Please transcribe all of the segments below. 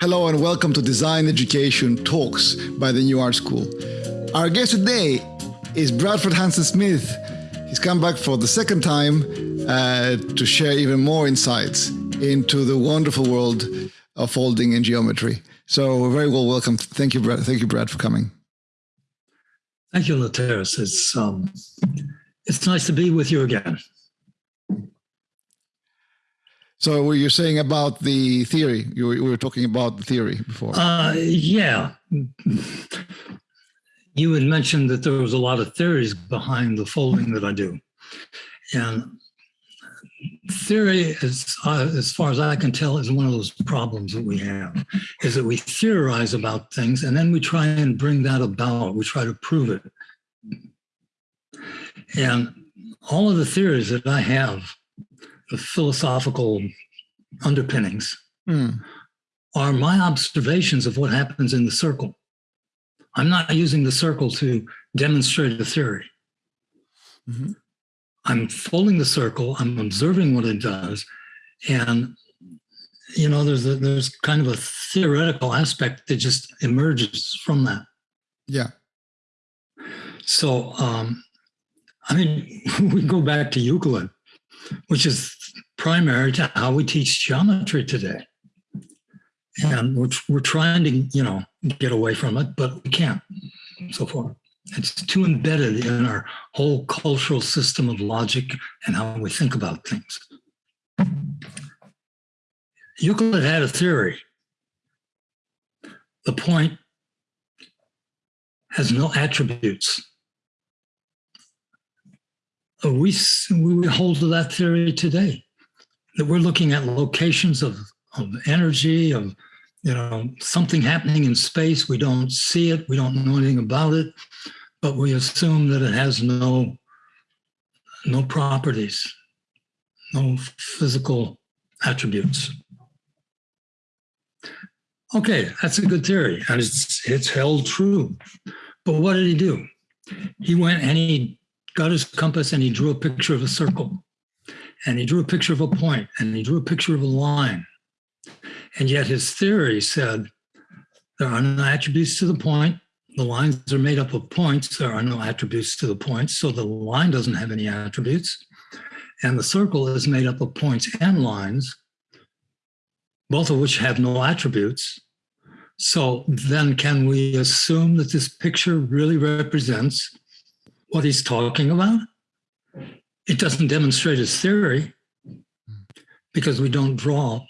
Hello and welcome to Design Education Talks by the New Art School. Our guest today is Bradford Hansen Smith. He's come back for the second time uh, to share even more insights into the wonderful world of folding and geometry. So, very well welcome. Thank you, Brad. Thank you, Brad, for coming. Thank you, Lateris. It's um, it's nice to be with you again. So were you saying about the theory? You were, you were talking about the theory before. Uh, yeah. You had mentioned that there was a lot of theories behind the folding that I do. And theory, is, uh, as far as I can tell, is one of those problems that we have, is that we theorize about things and then we try and bring that about. We try to prove it. And all of the theories that I have philosophical underpinnings mm. are my observations of what happens in the circle. I'm not using the circle to demonstrate a theory. Mm-hmm. I'm folding the circle, I'm observing what it does, and you know, there's a, there's kind of a theoretical aspect that just emerges from that. Yeah. So, um, I mean, we go back to Euclid, which is primary to how we teach geometry today. And we're, we're trying to, you know, get away from it, but we can't so far. It's too embedded in our whole cultural system of logic and how we think about things. Euclid had a theory. The point has no attributes. We, we hold to that theory today that we're looking at locations of, of energy, of you know something happening in space. We don't see it, we don't know anything about it, but we assume that it has no no properties, no physical attributes. Okay, that's a good theory, and it's it's held true. But what did he do? He went and he got his compass and he drew a picture of a circle and he drew a picture of a point and he drew a picture of a line. And yet his theory said there are no attributes to the point. The lines are made up of points. There are no attributes to the points. So the line doesn't have any attributes. And the circle is made up of points and lines, both of which have no attributes. So then can we assume that this picture really represents what he's talking about? It doesn't demonstrate his theory because we don't draw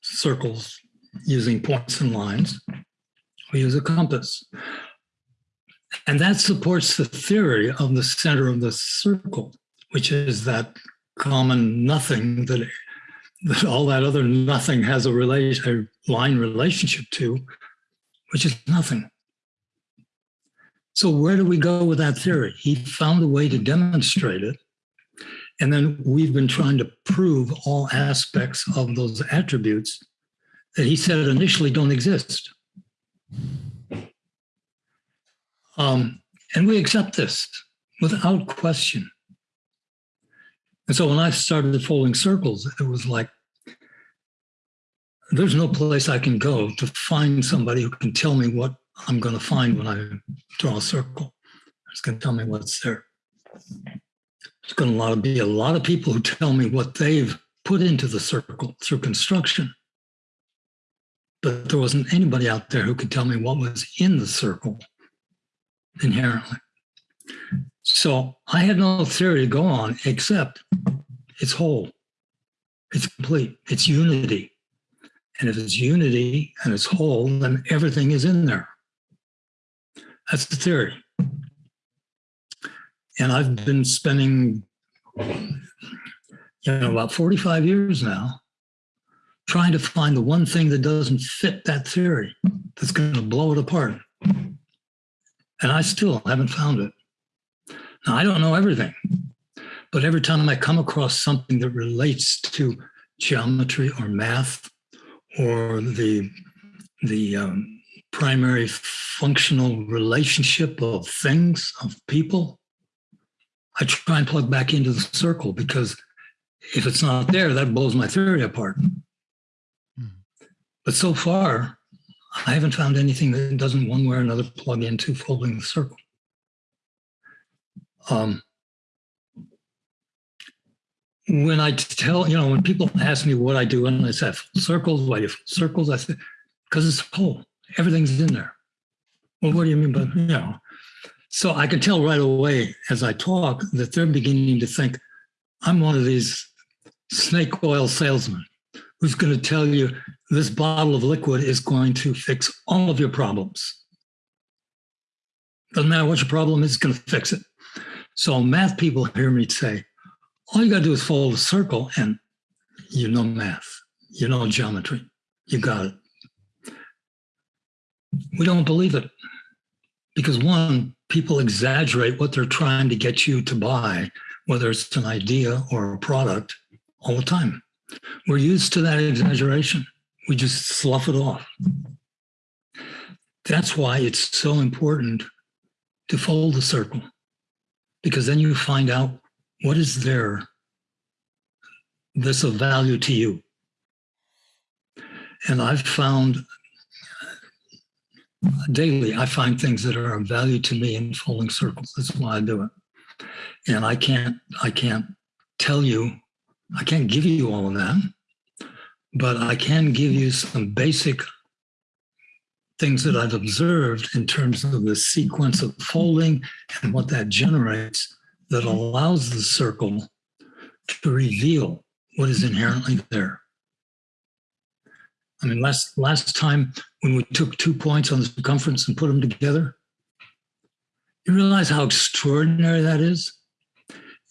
circles using points and lines. We use a compass. And that supports the theory of the center of the circle, which is that common nothing that, that all that other nothing has a, relation, a line relationship to, which is nothing. So where do we go with that theory? He found a way to demonstrate it and then we've been trying to prove all aspects of those attributes that he said initially don't exist. Um, and we accept this without question. And so when I started folding circles, it was like, there's no place I can go to find somebody who can tell me what I'm going to find when I draw a circle. It's going to tell me what's there. There's going to be a lot of people who tell me what they've put into the circle through construction. But there wasn't anybody out there who could tell me what was in the circle inherently. So I had no theory to go on except it's whole, it's complete, it's unity. And if it's unity and it's whole, then everything is in there. That's the theory. And I've been spending, you know, about 45 years now trying to find the one thing that doesn't fit that theory that's going to blow it apart. And I still haven't found it. Now, I don't know everything, but every time I come across something that relates to geometry or math or the, the um, primary functional relationship of things, of people, I try and plug back into the circle because if it's not there, that blows my theory apart. Mm. But so far, I haven't found anything that doesn't one way or another plug into folding the circle. Um, when I tell, you know, when people ask me what I do, and I say circles, why do you circles? I say, because it's whole, everything's in there. Well, what do you mean by, you know? So I can tell right away as I talk that they're beginning to think I'm one of these snake oil salesmen who's going to tell you this bottle of liquid is going to fix all of your problems. Doesn't matter what your problem is, it's going to fix it. So math people hear me say, all you got to do is fold a circle and you know math, you know geometry, you got it. We don't believe it because one, people exaggerate what they're trying to get you to buy, whether it's an idea or a product, all the time. We're used to that exaggeration. We just slough it off. That's why it's so important to fold the circle, because then you find out what is there that's of value to you. And I've found daily, I find things that are of value to me in folding circles. That's why I do it. And I can't, I can't tell you I can't give you all of that, but I can give you some basic things that I've observed in terms of the sequence of folding and what that generates that allows the circle to reveal what is inherently there. I mean, last last time when we took two points on the circumference and put them together, you realize how extraordinary that is?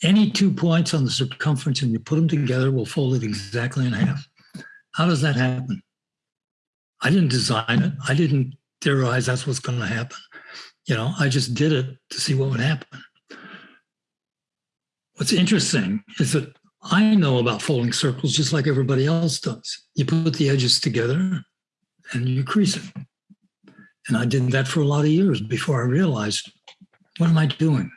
any two points on the circumference and you put them together will fold it exactly in half. How does that happen? I didn't design it. I didn't theorize that's what's going to happen. You know, I just did it to see what would happen. What's interesting is that I know about folding circles just like everybody else does. You put the edges together and you crease it. And I did that for a lot of years before I realized, what am I doing?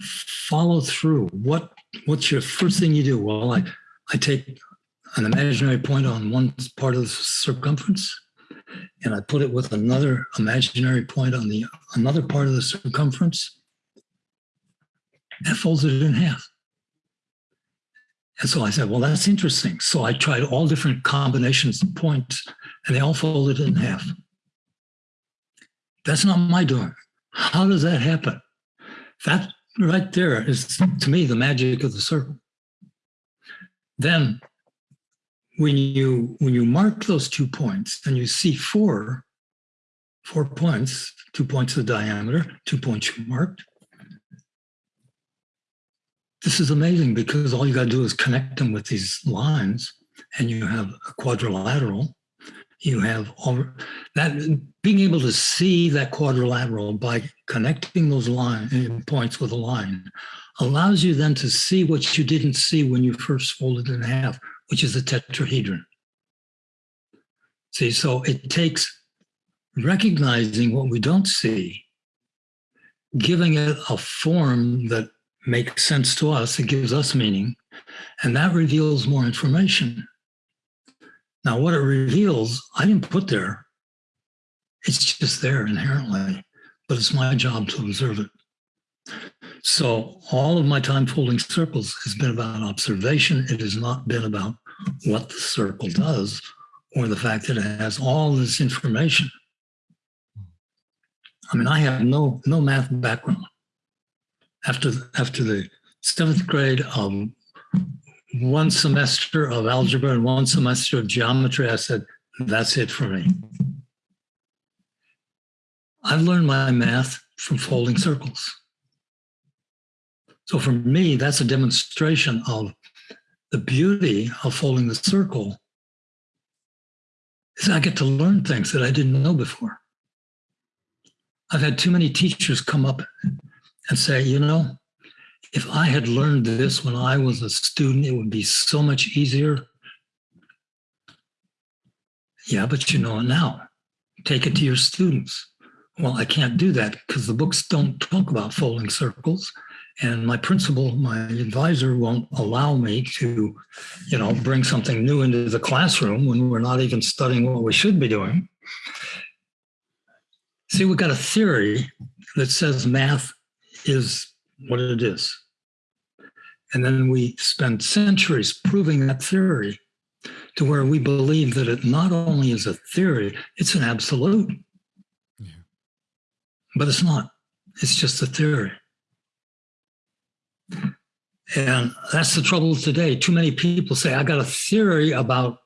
follow through. What what's your first thing you do? Well, I I take an imaginary point on one part of the circumference, and I put it with another imaginary point on the another part of the circumference, and folds it in half. And so I said, well, that's interesting. So I tried all different combinations of points, and they all folded in half. That's not my doing. How does that happen? That right there is to me the magic of the circle. Then when you when you mark those two points and you see four four points, two points of diameter, two points you marked. This is amazing because all you got to do is connect them with these lines and you have a quadrilateral you have all that being able to see that quadrilateral by connecting those line eh, points with a line allows you then to see what you didn't see when you first folded in half, which is a tetrahedron. See, so it takes recognizing what we don't see, giving it a form that makes sense to us, it gives us meaning, and that reveals more information. Now, what it reveals, I didn't put there. It's just there inherently, but it's my job to observe it. So all of my time folding circles has been about observation. It has not been about what the circle does or the fact that it has all this information. I mean, I have no no math background. After after the seventh grade of one semester of algebra and one semester of geometry, I said, that's it for me. I've learned my math from folding circles. So for me, that's a demonstration of the beauty of folding the circle is I get to learn things that I didn't know before. I've had too many teachers come up and say, you know, if I had learned this when I was a student, it would be so much easier. Yeah, but you know it now. Take it to your students. Well, I can't do that because the books don't talk about folding circles. And my principal, my advisor won't allow me to, you know, bring something new into the classroom when we're not even studying what we should be doing. See, we've got a theory that says math is what it is. And then we spend centuries proving that theory to where we believe that it not only is a theory, it's an absolute. Yeah. But it's not, it's just a theory. And that's the trouble today. Too many people say, I got a theory about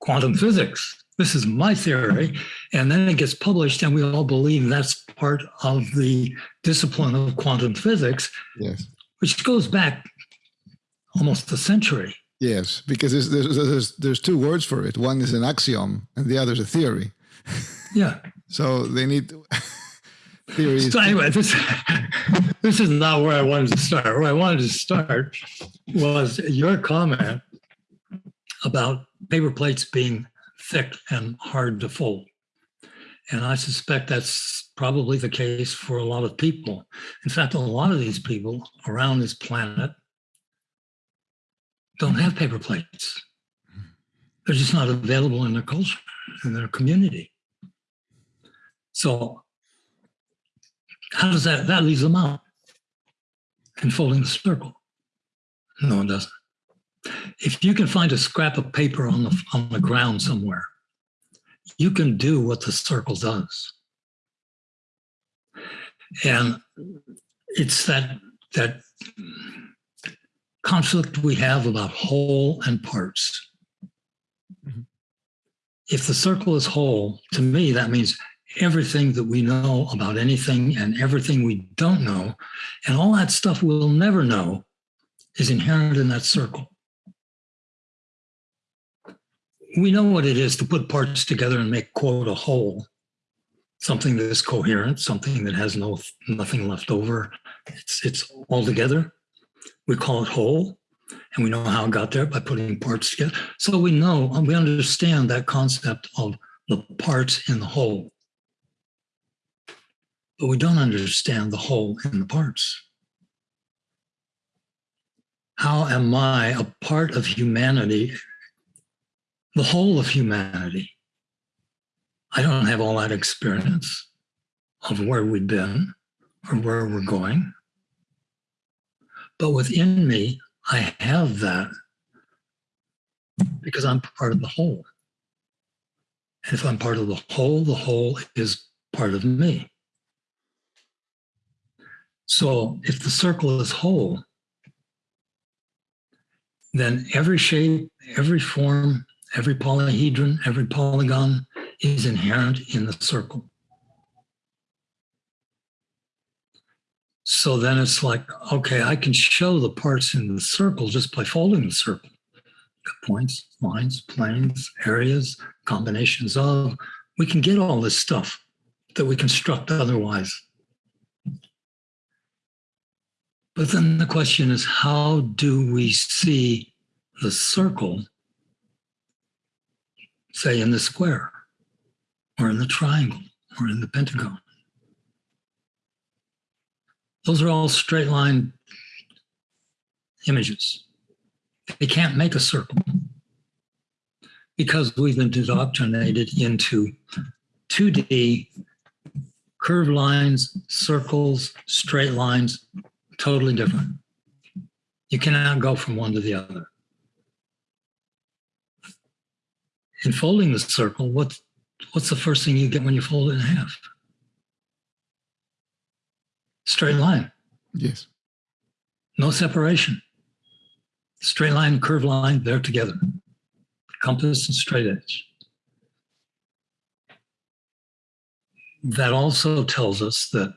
quantum physics. This is my theory. And then it gets published, and we all believe that's part of the discipline of quantum physics, yes. which goes back almost a century. Yes, because there's, there's, there's, there's two words for it. One is an axiom, and the other is a theory. Yeah. so they need theories. So anyway, this this is not where I wanted to start. Where I wanted to start was your comment about paper plates being thick and hard to fold. And I suspect that's probably the case for a lot of people. In fact, a lot of these people around this planet don't have paper plates. They're just not available in their culture, in their community. So how does that, that leaves them out in folding the circle? No, it doesn't. If you can find a scrap of paper on the, on the ground somewhere, you can do what the circle does. And it's that, that conflict we have about whole and parts. Mm-hmm. If the circle is whole, to me, that means everything that we know about anything and everything we don't know, and all that stuff we'll never know is inherent in that circle. We know what it is to put parts together and make, quote, a whole, something that is coherent, something that has no nothing left over. It's, it's all together. We call it whole, and we know how it got there by putting parts together. So we know, uh, we understand that concept of the parts in the whole but we don't understand the whole and the parts. How am I a part of humanity, the whole of humanity? I don't have all that experience of where we've been or where we're going. But within me, I have that because I'm part of the whole. And if I'm part of the whole, the whole is part of me. So if the circle is whole, then every shape, every form, every polyhedron, every polygon is inherent in the circle. So then it's like, okay, I can show the parts in the circle just by folding the circle. Points, lines, planes, areas, combinations of. We can get all this stuff that we construct otherwise. But then the question is how do we see the circle, say in the square, or in the triangle, or in the pentagon? Those are all straight line images. They can't make a circle because we've been indoctrinated into 2D curved lines, circles, straight lines, totally different. You cannot go from one to the other. In folding the circle, what's, what's the first thing you get when you fold it in half? Straight line. Yes. No separation. Straight line, curved line, they're together. Compass and straight edge. That also tells us that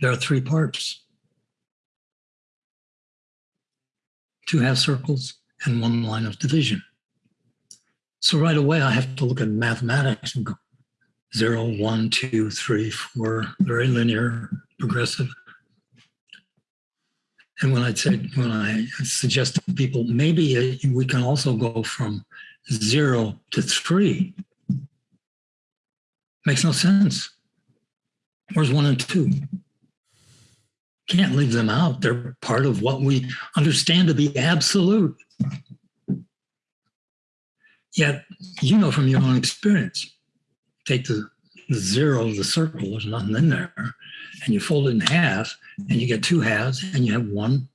there are three parts. two half circles, and one line of division. So right away, I have to look at mathematics and go zero, one, two, three, four, very linear, progressive. And when I say, when I suggest to people, maybe uh, we can also go from zero to three. Makes no sense. Where's one and two? can't leave them out. They're part of what we understand to be absolute. Yet, you know from your own experience, take the, the zero of the circle, there's nothing in there, and you fold it in half, and you get two halves, and you have one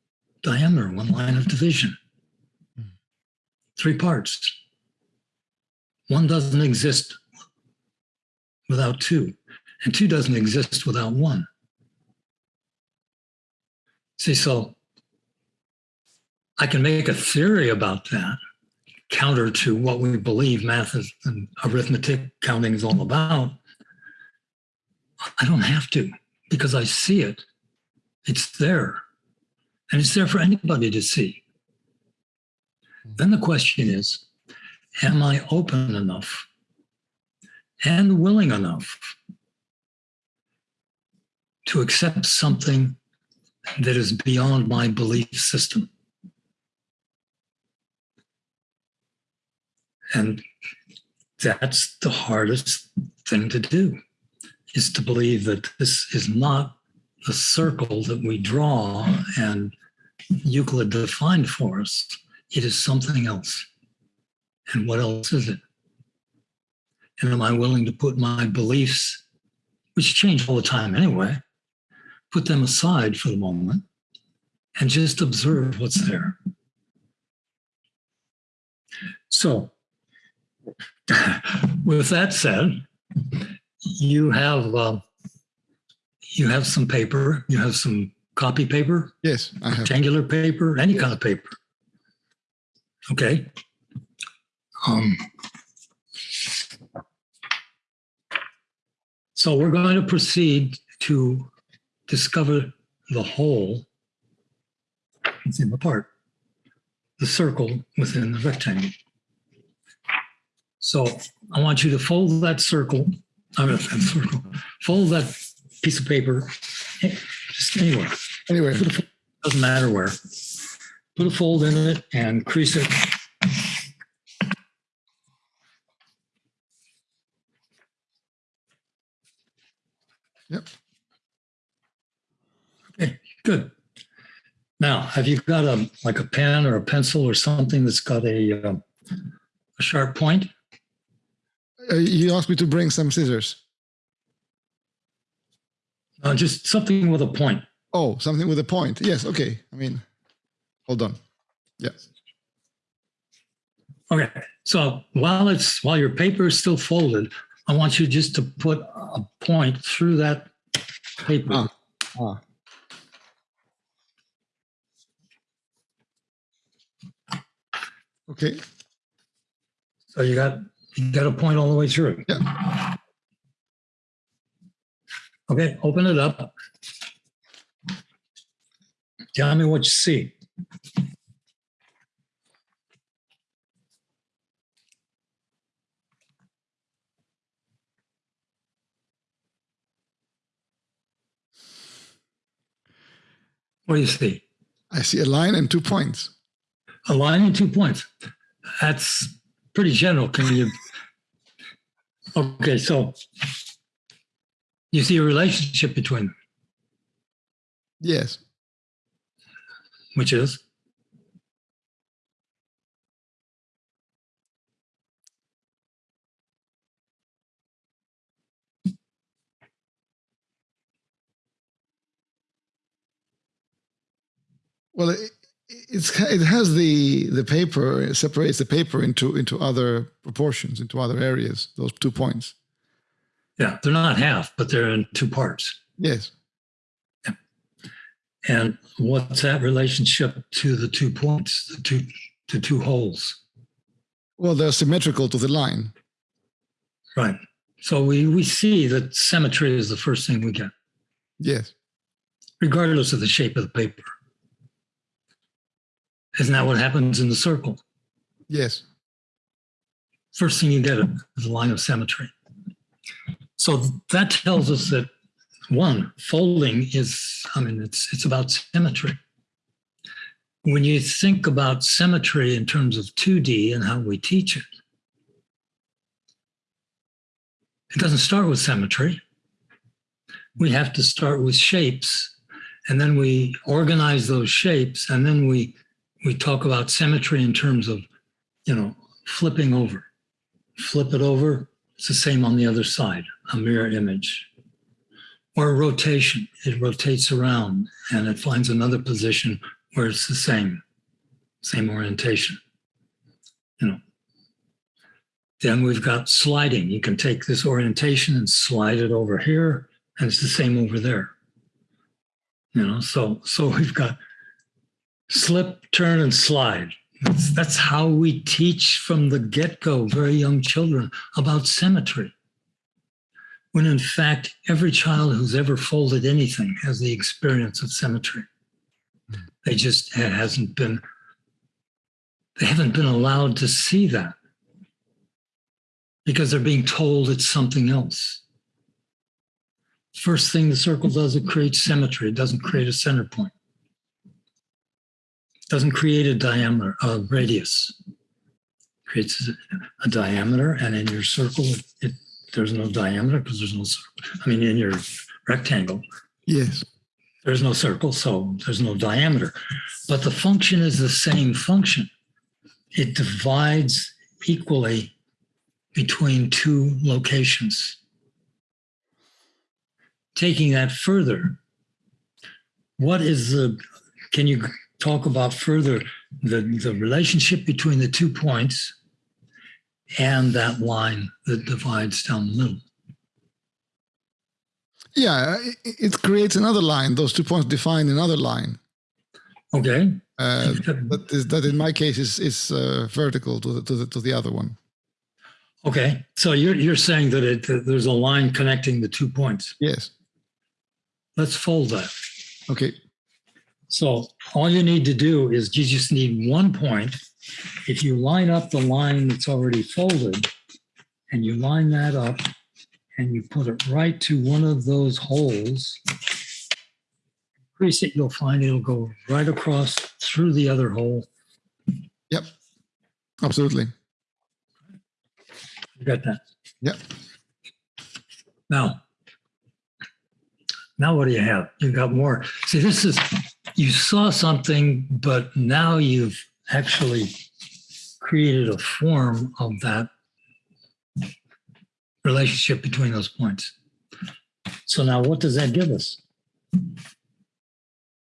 diameter, one line of division. Three parts. One doesn't exist without two, and two doesn't exist without one. See, so I can make a theory about that, counter to what we believe math is, and arithmetic counting is all about. I don't have to because I see it. It's there. And it's there for anybody to see. Then the question is Am I open enough and willing enough to accept something that is beyond my belief system? And that's the hardest thing to do is to believe that this is not the circle that we draw and Euclid defined for us. It is something else. And what else is it? And am I willing to put my beliefs, which change all the time anyway, put them aside for the moment and just observe what's there? So, with that said, you have uh, you have some paper, you have some copy paper, Yes, I have. rectangular paper, any kind of paper. Okay. Um, so we're going to proceed to discover the whole within the part, the circle within the rectangle. So I want you to fold that circle, I mean, that circle, fold that piece of paper eh, just anywhere. Anyway, Put a fold- Doesn't matter where. Put a fold in it and crease it. Yep. Okay, good. Now, have you got a, like a pen or a pencil or something that's got a, um, a sharp point? Uh, you asked me to bring some scissors. Uh, just something with a point. Oh, something with a point. Yes, okay. I mean, hold on. Yeah. Okay, so while it's, while your paper is still folded, I want you just to put a point through that paper. Ah. Ah. Okay. So you got, you got a point all the way through. Yeah. Okay, open it up. Tell me what you see. What do you see? I see a line and two points. A line and two points. That's pretty general. Can you? Okay, so you see a relationship between them, Yes. which is Well, it, it's it has the the paper it separates the paper into into other proportions, into other areas. Those two points. yeah, they're not half, but they're in two parts. Yes. And what's that relationship to the two points, the two the two holes? Well, they're symmetrical to the line. Right. So we we see that symmetry is the first thing we get, Yes. regardless of the shape of the paper. Isn't that what happens in the circle? Yes. First thing you get is a line of symmetry. So that tells us that one, folding is, I mean, it's it's about symmetry. When you think about symmetry in terms of 2D and how we teach it, it doesn't start with symmetry. We have to start with shapes, and then we organize those shapes, and then we we talk about symmetry in terms of, you know, flipping over. flip it over, it's the same on the other side, a mirror image. Or rotation, it rotates around and it finds another position where it's the same, same orientation. You know. Then we've got sliding. You can take this orientation and slide it over here, and it's the same over there. You know, so so we've got slip, turn, and slide. That's, that's how we teach from the get-go, very young children, about symmetry. When in fact, every child who's ever folded anything has the experience of symmetry. They just hasn't been, they haven't been allowed to see that because they're being told it's something else. First thing the circle does, it creates symmetry. It doesn't create a center point. Doesn't create a diameter, a radius. It creates a, a diameter, and in your circle, it, it there's no diameter because there's no. I mean, in your rectangle, Yes. there's no circle, so there's no diameter. But the function is the same function. It divides equally between two locations. Taking that further, what is the, can you talk about further the, the relationship between the two points and that line that divides down the middle? Yeah, it, creates another line. Those two points define another line. Okay. Uh, that is that in my case is is uh, vertical to the, to the to the other one. Okay. So you're, you're saying that, it, that there's a line connecting the two points. Yes. Let's fold that. Okay. So all you need to do is you just need one point. If you line up the line that's already folded and you line that up and you put it right to one of those holes, crease it, you'll find it'll go right across through the other hole. Yep. Absolutely. You got that? Yep. Now, now what do you have? You've got more. See, this is, you saw something, but now you've actually created a form of that relationship between those points. So now what does that give us?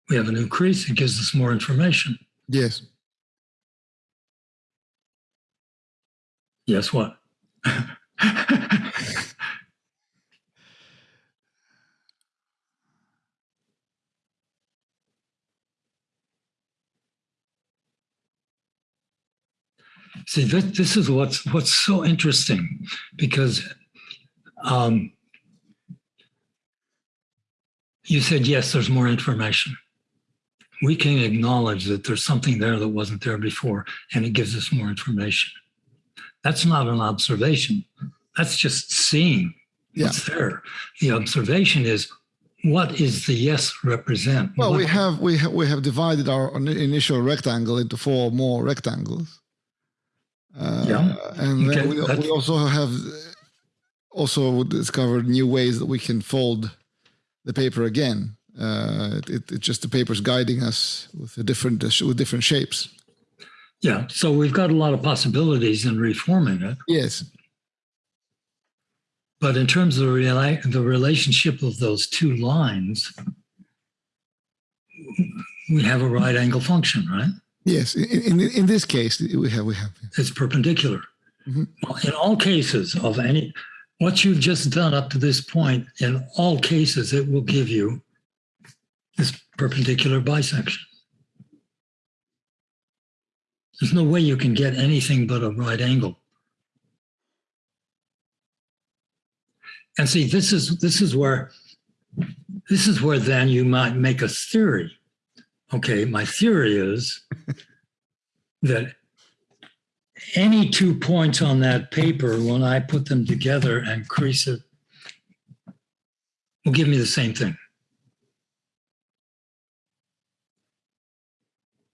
We have a new crease. It gives us more information. Yes. Guess what? See, this, this is what's what's so interesting because um, you said yes, there's more information. We can acknowledge that there's something there that wasn't there before, and it gives us more information. That's not an observation. That's just seeing Yeah. what's there. The observation is what is the yes represent? Well, What- we have we have we have divided our initial rectangle into four more rectangles. Uh, Yeah. And then Okay, we, we also have also discovered new ways that we can fold the paper again. Uh, it, it just the paper's guiding us with a different with different shapes. yeah. So we've got a lot of possibilities in reforming it. Yes. But in terms of the, rela- the relationship of those two lines, we have a right angle function, right? Yes. In, in in this case, we have we have. It's perpendicular. Mhm. Well, in all cases of any, what you've just done up to this point, in all cases, it will give you this perpendicular bisection. There's no way you can get anything but a right angle. And see, this is this is where this is where then you might make a theory. Okay, my theory is that any two points on that paper, when I put them together and crease it, will give me the same thing.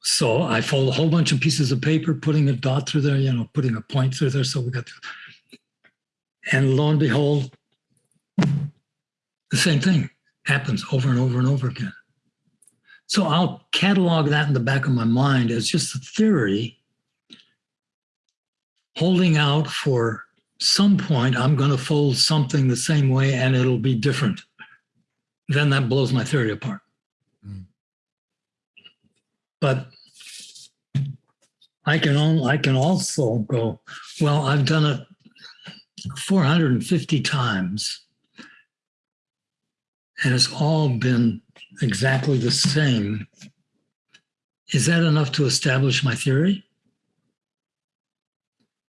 So I fold a whole bunch of pieces of paper, putting a dot through there, you know, putting a point through there. So we got, and lo and behold, the same thing happens over and over and over again. So I'll catalog that in the back of my mind as just a theory holding out for some point I'm going to fold something the same way and it'll be different. Then that blows my theory apart. Mm. But I can only, I can also go, well, I've done it 450 times and it's all been exactly the same. Is that enough to establish my theory?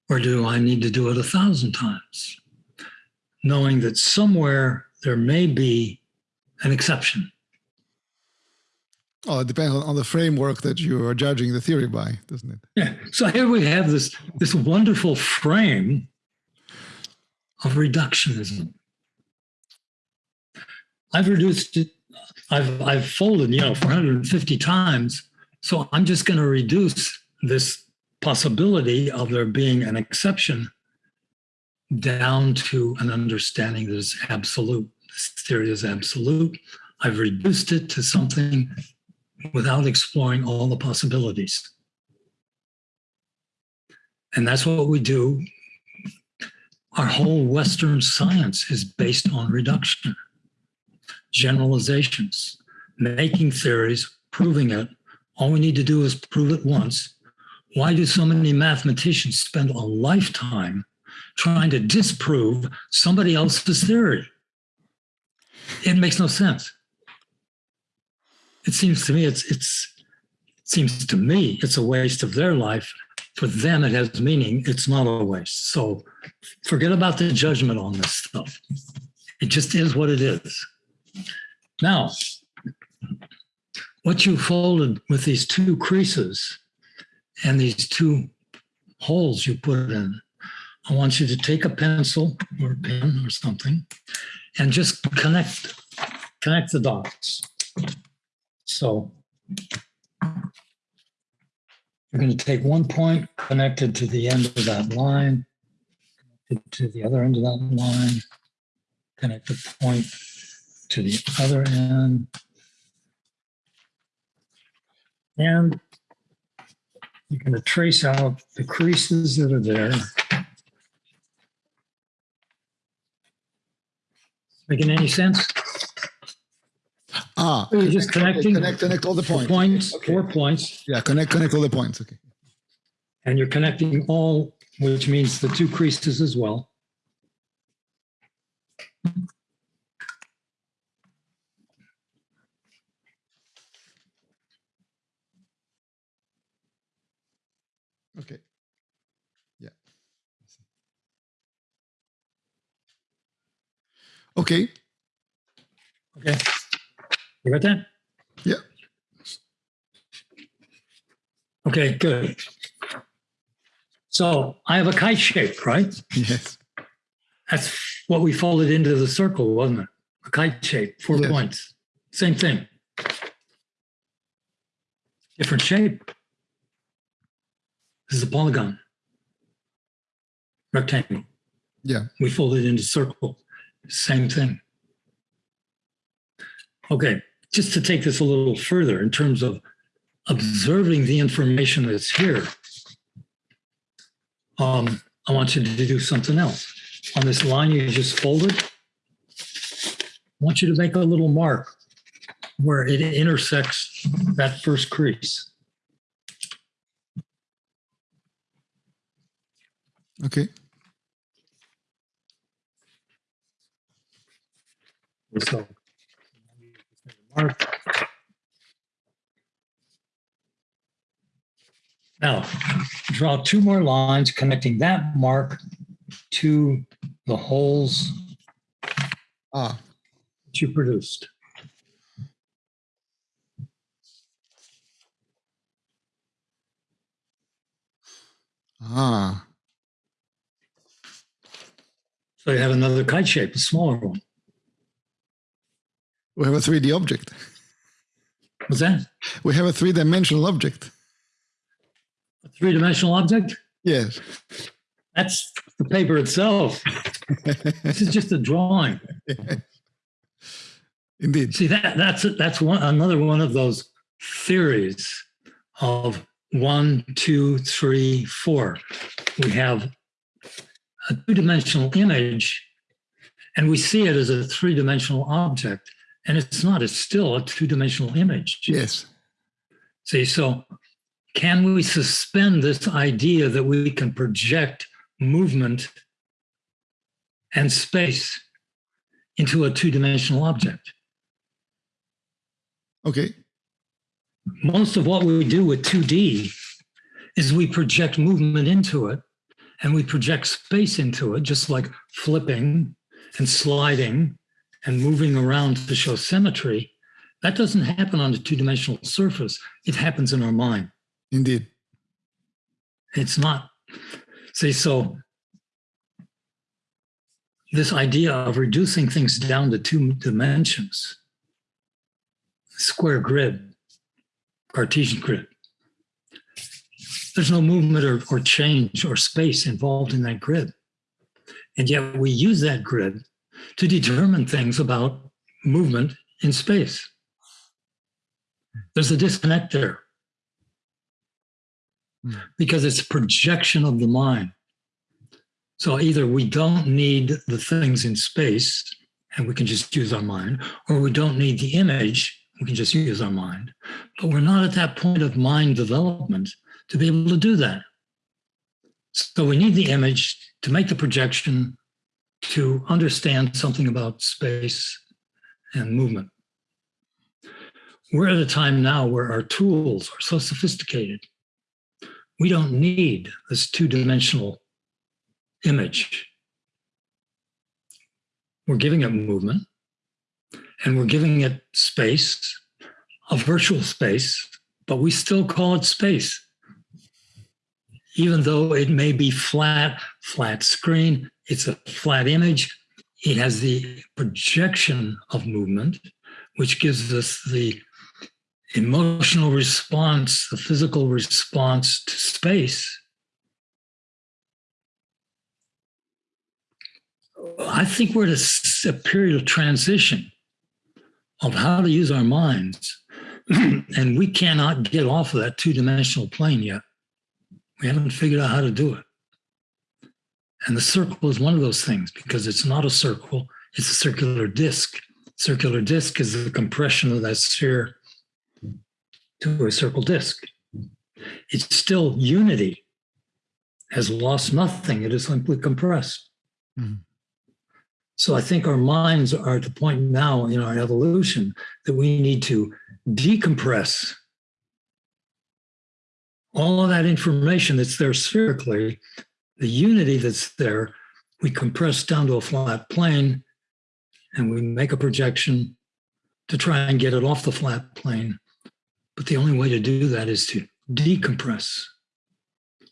Or do I need to do it a thousand times? Knowing that somewhere there may be an exception. Oh, it depends on the framework that you are judging the theory by, doesn't it? Yeah. So here we have this, this wonderful frame of reductionism. I've reduced it, I've, I've folded, you know, 450 times. So I'm just going to reduce this possibility of there being an exception down to an understanding that is absolute. This theory is absolute. I've reduced it to something without exploring all the possibilities. And that's what we do. Our whole Western science is based on reduction, generalizations, making theories, proving it. All we need to do is prove it once. Why do so many mathematicians spend a lifetime trying to disprove somebody else's theory? It makes no sense it seems to me it's it's it seems to me it's a waste of their life. For them, it has meaning. It's not a waste. So forget about the judgment on this stuff. It just is what it is. Now, what you folded with these two creases and these two holes you put in, I want you to take a pencil or a pen or something and just connect connect the dots. So you're going to take one point connected to the end of that line, connected to the other end of that line, connect the point to the other end. And you're going to trace out the creases that are there. Making any sense? Ah, You're just connecting connect, connect all the four points. points, four points, Yeah, connect, connect all the points. Okay. and you're connecting all, which means the two creases as well. Okay. Okay. You got that? Yeah. Okay, good. So I have a kite shape, right? Yes. That's what we folded into the circle, wasn't it? A kite shape, four Yes. points. Same thing. Different shape. This is a polygon. Rectangle. Yeah. We fold it into circle. Same thing. Okay, just to take this a little further in terms of observing the information that's here, um, I want you to do something else. On this line you just folded, I want you to make a little mark where it intersects that first crease. Okay. So mark. Now, draw two more lines connecting that mark to the holes Ah, that you produced. ah. So you have another kite shape, a smaller one. We have a 3D object. What's that? We have a three-dimensional object. A three-dimensional object? Yes. That's the paper itself. This is just a drawing. Indeed. See that that's that's one another one of those theories of one, two, three, four. We have a two dimensional image and we see it as a three dimensional object. And it's not, it's still a two dimensional image. Yes. See, so can we suspend this idea that we can project movement and space into a two dimensional object? Okay. Most of what we do with 2D is we project movement into it and we project space into it, just like flipping and sliding and moving around to show symmetry. That doesn't happen on a two dimensional surface, it happens in our mind. Indeed. It's not. See, so this idea of reducing things down to two dimensions, square grid, Cartesian grid, there's no movement or, or change or space involved in that grid. And yet we use that grid to determine things about movement in space. There's a disconnect there hmm. because it's a projection of the mind. So either we don't need the things in space and we can just use our mind, or we don't need the image, we can just use our mind. But we're not at that point of mind development to be able to do that. So we need the image to make the projection to understand something about space and movement. We're at a time now where our tools are so sophisticated. We don't need this two-dimensional image. We're giving it movement and we're giving it space, a virtual space, but we still call it space even though it may be flat, flat screen, it's a flat image, it has the projection of movement, which gives us the emotional response, the physical response to space. I think we're at a, period of transition of how to use our minds. and we cannot get off of that two dimensional plane yet. We haven't figured out how to do it. And the circle is one of those things because it's not a circle, it's a circular disk. Circular disk is the compression of that sphere to a circle disk. It's still unity, has lost nothing, it is simply compressed. Mm-hmm. So I think our minds are at the point now in our evolution that we need to decompress all of that information that's there spherically, the unity that's there, we compress down to a flat plane and we make a projection to try and get it off the flat plane. But the only way to do that is to decompress,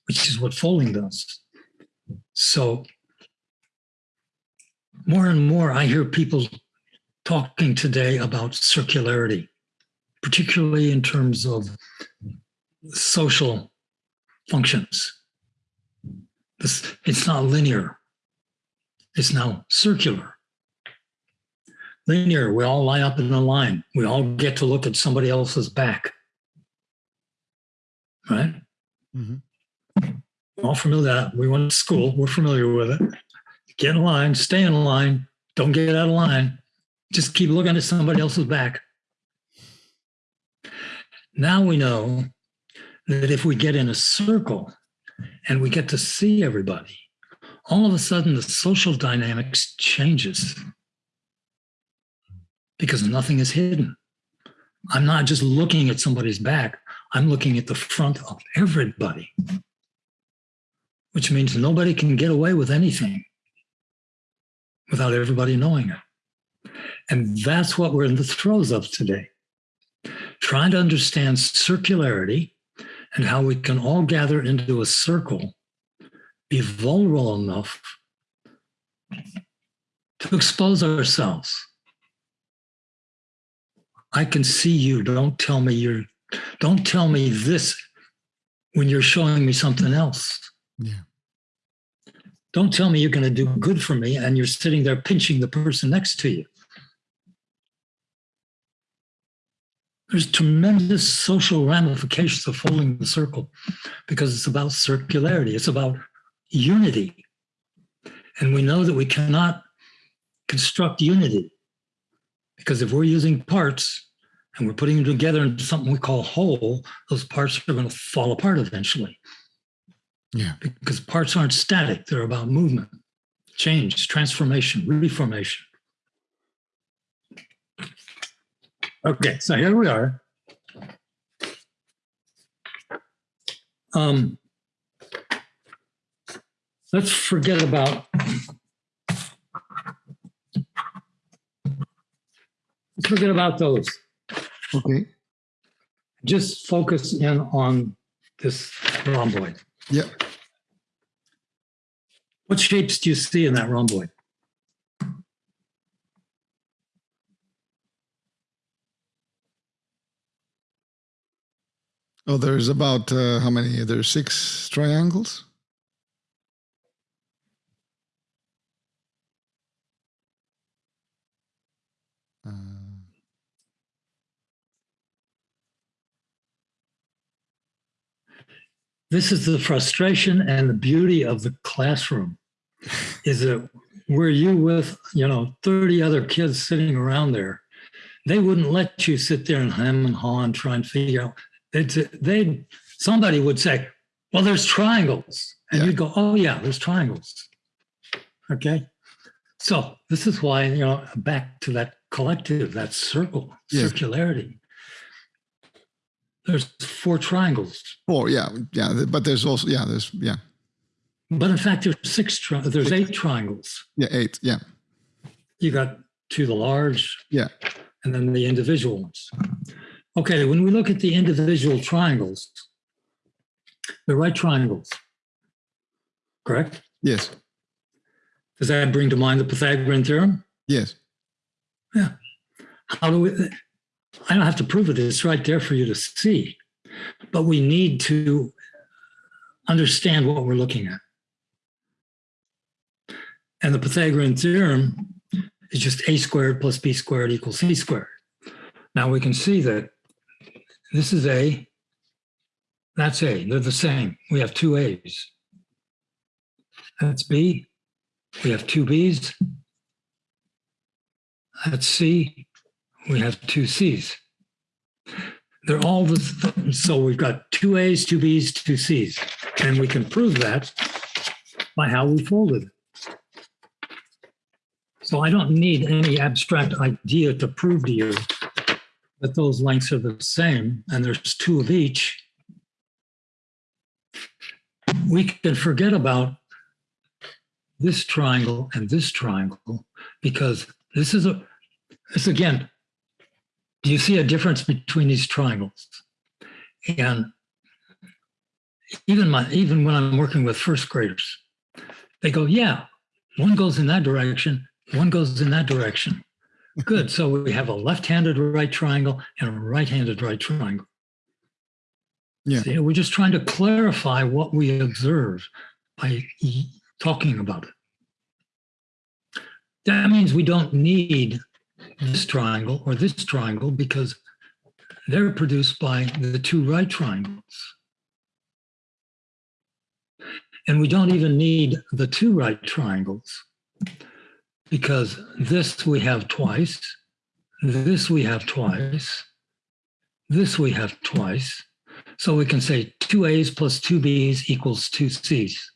which is what folding does. So more and more, I hear people talking today about circularity, particularly in terms of social functions. This, it's not linear. It's now circular. Linear, we all line up in a line. We all get to look at somebody else's back. Right? Mm-hmm. All familiar We went to school. We're familiar with it. Get in line, stay in line, don't get out of line. Just keep looking at somebody else's back. Now we know that if we get in a circle and we get to see everybody, all of a sudden the social dynamics changes because nothing is hidden. I'm not just looking at somebody's back, I'm looking at the front of everybody, which means nobody can get away with anything without everybody knowing it. And that's what we're in the throes of today. Trying to understand circularity and how we can all gather into a circle, be vulnerable enough to expose ourselves. I can see you. Don't tell me you're, don't tell me this when you're showing me something else. Yeah. Don't tell me you're going to do good for me and you're sitting there pinching the person next to you. There's tremendous social ramifications of folding the circle because it's about circularity, it's about unity. And we know that we cannot construct unity because if we're using parts and we're putting them together into something we call whole, those parts are going to fall apart eventually. Yeah. Because parts aren't static, they're about movement, change, transformation, reformation. Okay, so here we are. Um, let's forget about let's forget about those. Okay. Just focus in on this rhomboid. Yeah. What shapes do you see in that rhomboid? Oh, there's about uh, how many? There's six triangles. Uh, This is the frustration and the beauty of the classroom is that were you with, you know, 30 other kids sitting around there, they wouldn't let you sit there and hem and haw and try and figure out. They'd, they'd somebody would say, well, there's triangles. And Yeah. you'd go, oh yeah, there's triangles. Okay. So this is why, you know, back to that collective, that circle, circularity. There's four triangles. four. Yeah. Yeah. But there's also yeah. There's yeah. But in fact, there's six. Tri- there's eight triangles. Yeah. Eight. Yeah. You got two the large, Yeah. and then the individual ones. Okay, when we look at the individual triangles, the right triangles, correct? Yes. Does that bring to mind the Pythagorean theorem? Yes. Yeah. How do we? I don't have to prove it. It's right there for you to see. But we need to understand what we're looking at. And the Pythagorean theorem is just a squared plus b squared equals c squared. Now we can see that this is a, that's a, they're the same. We have two a's. That's b. We have two b's. That's c we have two C's. They're all the, same. so we've got two A's, two B's, two C's. And we can prove that by how we folded it. So I don't need any abstract idea to prove to you that those lengths are the same and there's two of each. We can forget about this triangle and this triangle because this is a, this again, do you see a difference between these triangles? And even my even when I'm working with first graders, they go, yeah, one goes in that direction, one goes in that direction. Good. So we have a left-handed right triangle and a right-handed right triangle. Yeah. See, we're just trying to clarify what we observe by talking about it. That means we don't need this triangle or this triangle because they're produced by the two right triangles. And we don't even need the two right triangles because this we have twice, this we have twice, this we have twice. So we can say 2a's plus 2b's equals 2c's.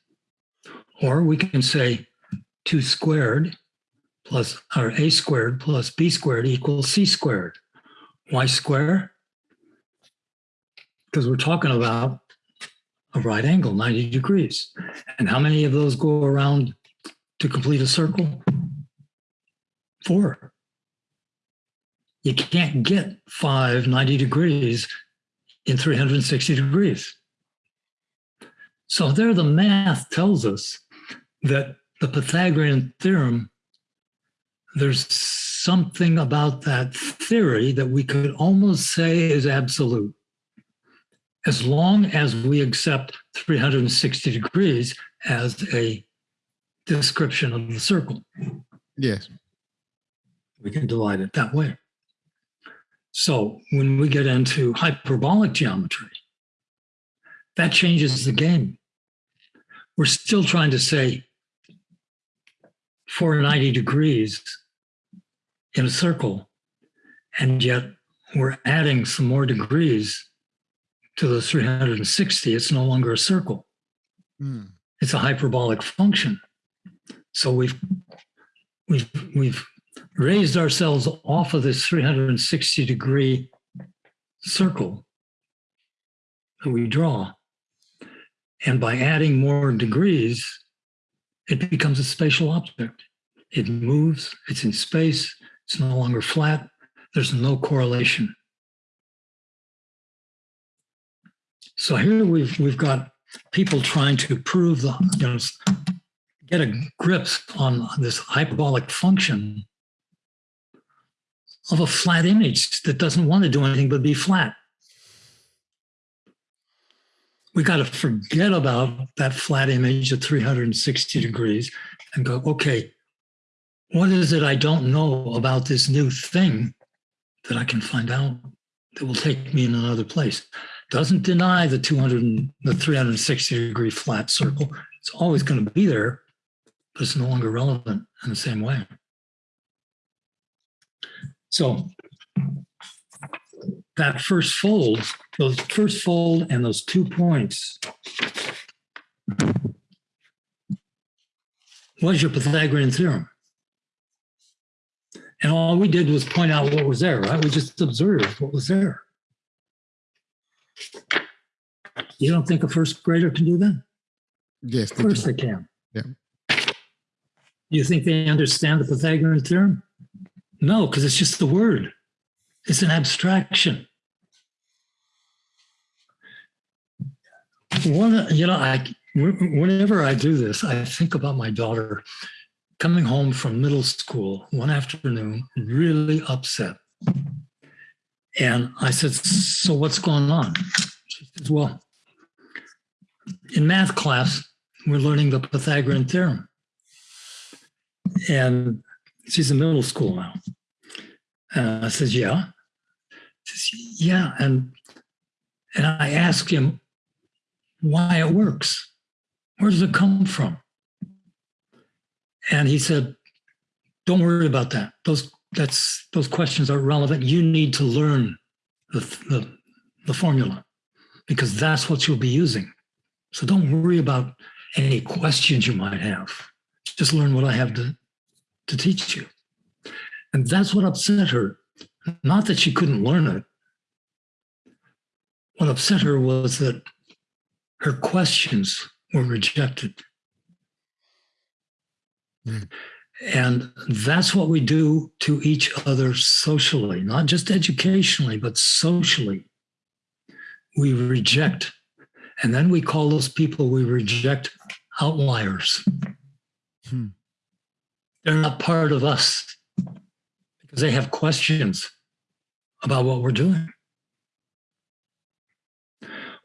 Or we can say 2 squared plus or a squared plus b squared equals c squared. Why square? Because we're talking about a right angle, 90 degrees. And how many of those go around to complete a circle? Four. You can't get five 90 degrees in 360 degrees. So there the math tells us that the Pythagorean theorem there's something about that theory that we could almost say is absolute. As long as we accept 360 degrees as a description of the circle, Yes. We can divide it that way. So when we get into hyperbolic geometry, that changes the game. We're still trying to say 490 degrees in a circle, and yet we're adding some more degrees to the 360. It's no longer a circle. Hmm. It's a hyperbolic function. So we've we've we've raised ourselves off of this 360 degree circle that we draw. And by adding more degrees, it becomes a spatial object. It moves, it's in space, it's no longer flat, there's no correlation. So here we've we've got people trying to prove the you know get a grip on this hyperbolic function of a flat image that doesn't want to do anything but be flat. We got to forget about that flat image at 360 degrees and go, okay, what is it I don't know about this new thing that I can find out that will take me in another place? Doesn't deny the 200 the 360 degree flat circle. It's always going to be there, but it's no longer relevant in the same way. So that first fold, those first fold and those two points was your Pythagorean theorem. And all we did was point out what was there, right? We just observed what was there. You don't think a first grader can do that? Yes. Of course they can. Yeah. You think they understand the Pythagorean theorem? No, because it's just the word. It's an abstraction. One, you know, I whenever I do this, I think about my daughter coming home from middle school one afternoon, really upset. And I said, So what's going on? She says, Well, in math class, we're learning the Pythagorean theorem. And she's in middle school now. Uh, I says, Yeah. Says, yeah. And and I asked him why it works. Where does it come from? And he said, Don't worry about that. Those that's those questions are relevant. You need to learn the, the, the formula because that's what you'll be using. So don't worry about any questions you might have. Just learn what I have to, to teach you. And that's what upset her. Not that she couldn't learn it. What upset her was that her questions were rejected. And that's what we do to each other socially, not just educationally, but socially. We reject. And then we call those people we reject outliers. Hmm. They're not part of us because they have questions about what we're doing.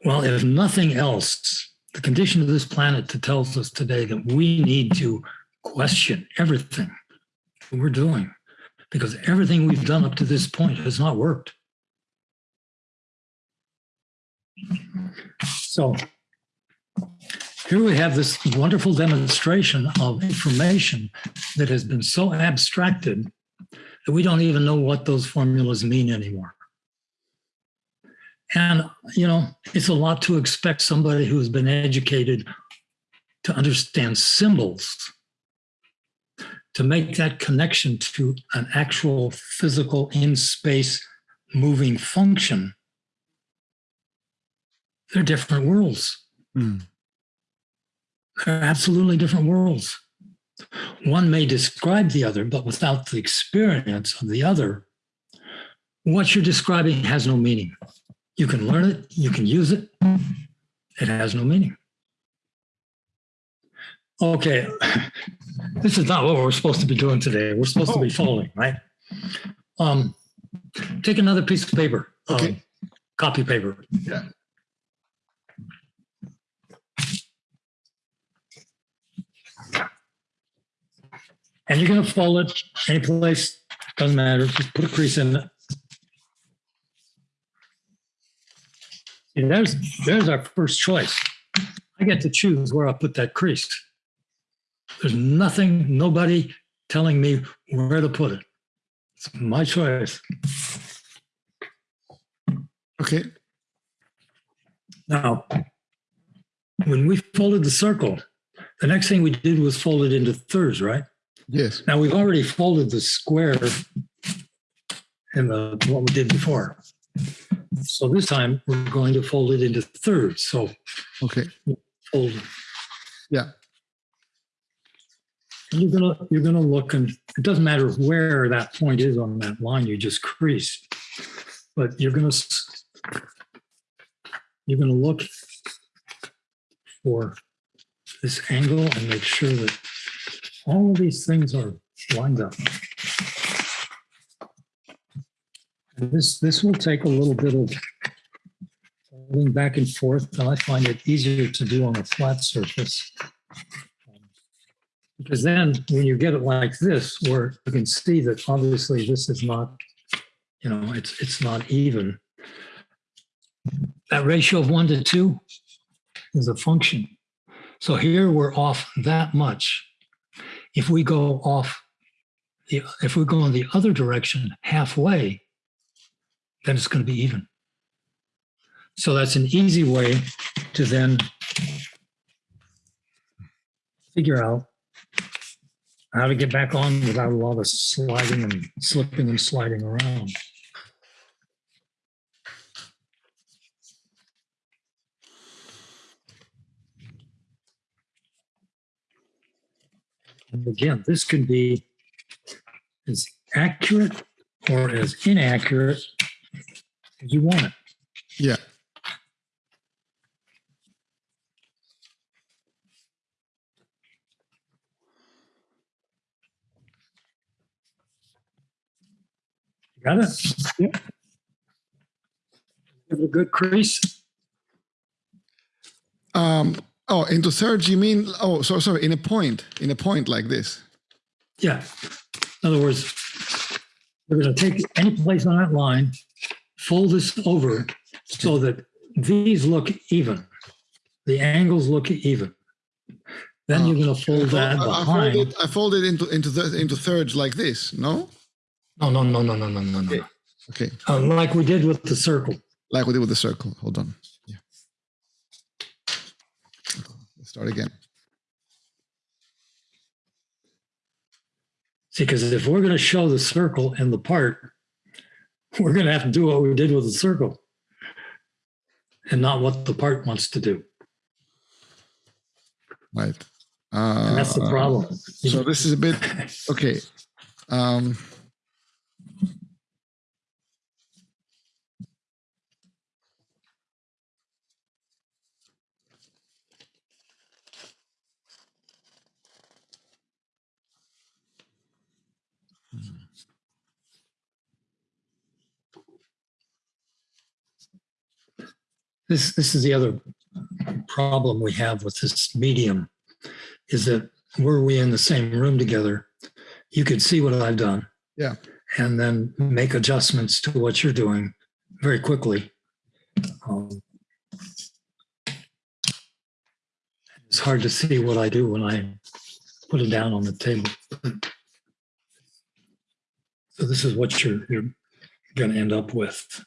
Well, if nothing else, the condition of this planet tells us today that we need to question everything we're doing because everything we've done up to this point has not worked. So here we have this wonderful demonstration of information that has been so abstracted that we don't even know what those formulas mean anymore. And, you know, it's a lot to expect somebody who has been educated to understand symbols to make that connection to an actual physical in space moving function, they're different worlds. Mm. They're absolutely different worlds. One may describe the other, but without the experience of the other, what you're describing has no meaning. You can learn it, you can use it, it has no meaning. Okay, this is not what we're supposed to be doing today. We're supposed to be following, right? Um, take another piece of paper, um, Okay. copy paper. Yeah. And you're going to fold it any place, doesn't matter. Just put a crease in it. See, there's there's our first choice. I get to choose where I put that crease. There's nothing, nobody telling me where to put it. It's my choice. Okay. Now, when we folded the circle, the next thing we did was fold it into thirds, right? Yes. Now we've already folded the square in the what we did before. So this time we're going to fold it into thirds. So Okay. fold. Yeah. You're gonna you're gonna look and it doesn't matter where that point is on that line you just creased, but you're gonna you're gonna look for this angle and make sure that all of these things are lined up. And This this will take a little bit of going back and forth, and I find it easier to do on a flat surface. Because then when you get it like this, where you can see that obviously this is not, you know, it's, it's not even. That ratio of one to two is a function. So here we're off that much. If we go off, the if we go in the other direction halfway, then it's going to be even. So that's an easy way to then figure out how to get back on without a lot of sliding and slipping and sliding around. And again, this can be as accurate or as inaccurate as you want it. Yeah. Got it? Yeah. Give it a good crease. Um, oh, into thirds, you mean? Oh, so sorry. In a point, in a point like this. Yeah. In other words, we're going to take any place on that line, fold this over so that these look even. The angles look even. Then you're going to fold that I, I behind. fold it. I fold it into into the, into thirds like this. No. No, no, no, no, no, no, no, no. Okay. Uh, like we did with the circle. Like we did with the circle. Hold on. Yeah. Let's start again. See, because if we're going to show the circle and the part, we're going to have to do what we did with the circle and not what the part wants to do. Right. Uh, And that's the problem. So this is a bit okay. Um, This, this is the other problem we have with this medium is that were we in the same room together, you could see what I've done. Yeah. And then make adjustments to what you're doing very quickly. Um, It's hard to see what I do when I put it down on the table. So this is what you're, you're going to end up with.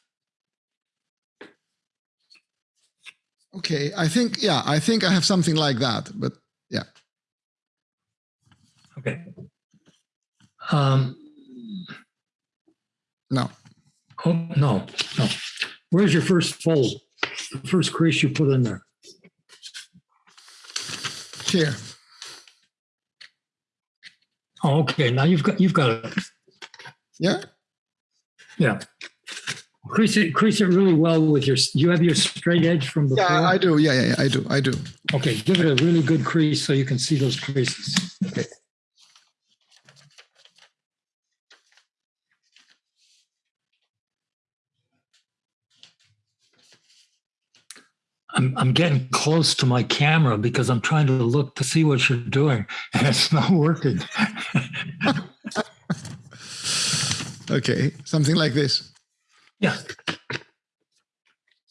Okay. I think yeah. I think I have something like that. But yeah. Okay. Um, No. oh, no, no. Where's your first fold? The first crease you put in there? Here. Oh, okay. Now you've got, you've got it. Yeah. Yeah. Crease it, crease it really well with your, you have your straight edge from before? Yeah. I do. Yeah. Yeah. yeah I do. I do. Okay, give it a really good crease so you can see those creases. Okay. I'm, I'm getting close to my camera because I'm trying to look to see what you're doing and it's not working. Okay. Something like this. Yeah.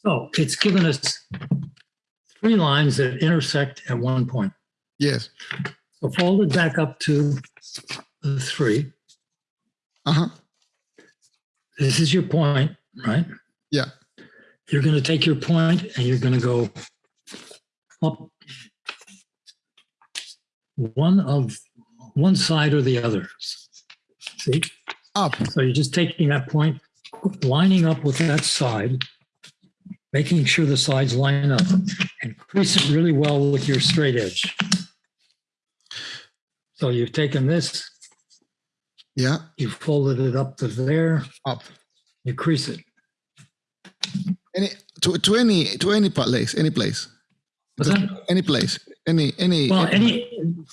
So it's given us three lines that intersect at one point. Yes. So fold it back up to the three. Uh-huh. This is your point, right? Yeah. You're going to take your point and you're going to go up one of one side or the other. See? Up. So you're just taking that point, lining up with that side, making sure the sides line up and crease it really well with your straight edge. So you've taken this, Yeah. you folded it up to there, Up. you crease it. Any to, to any to any place, any place. What's that? Any place. Any any Well, any,